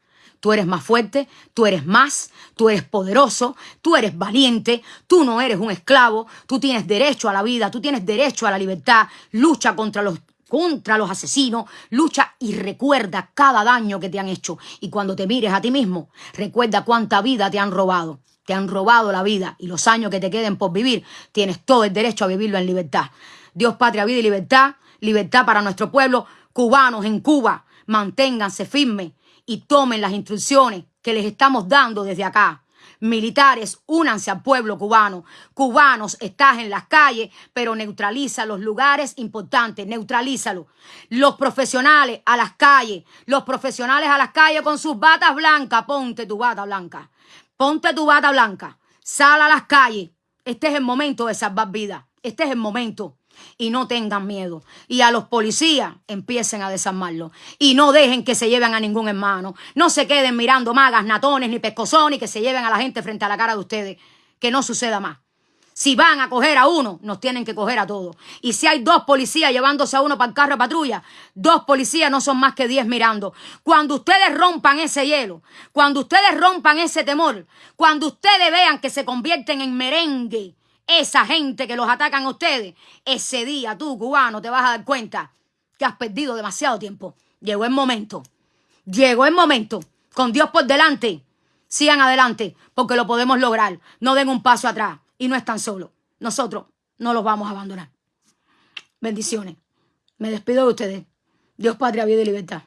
Tú eres más fuerte, tú eres más, tú eres poderoso, tú eres valiente, tú no eres un esclavo, tú tienes derecho a la vida, tú tienes derecho a la libertad. Lucha contra los contra los asesinos, lucha y recuerda cada daño que te han hecho. Y cuando te mires a ti mismo, recuerda cuánta vida te han robado. Te han robado la vida y los años que te queden por vivir, tienes todo el derecho a vivirlo en libertad. Dios, patria, vida y libertad, libertad para nuestro pueblo, cubanos en Cuba, manténganse firmes y tomen las instrucciones que les estamos dando desde acá. Militares, únanse al pueblo cubano. Cubanos, estás en las calles, pero neutraliza los lugares importantes, neutralízalo. Los profesionales a las calles, los profesionales a las calles con sus batas blancas, ponte tu bata blanca. Ponte tu bata blanca. Sal a las calles. Este es el momento de salvar vidas. Este es el momento y no tengan miedo. Y a los policías empiecen a desarmarlo. Y no dejen que se lleven a ningún hermano. No se queden mirando magas, natones ni pescozones que se lleven a la gente frente a la cara de ustedes. Que no suceda más. Si van a coger a uno, nos tienen que coger a todos. Y si hay dos policías llevándose a uno para el carro de patrulla, dos policías no son más que diez mirando. Cuando ustedes rompan ese hielo, cuando ustedes rompan ese temor, cuando ustedes vean que se convierten en merengue, esa gente que los atacan a ustedes, ese día tú, cubano, te vas a dar cuenta que has perdido demasiado tiempo. Llegó el momento. Llegó el momento. Con Dios por delante. Sigan adelante, porque lo podemos lograr. No den un paso atrás. Y no están solos. Nosotros no los vamos a abandonar. Bendiciones. Me despido de ustedes. Dios, Padre, vida y libertad.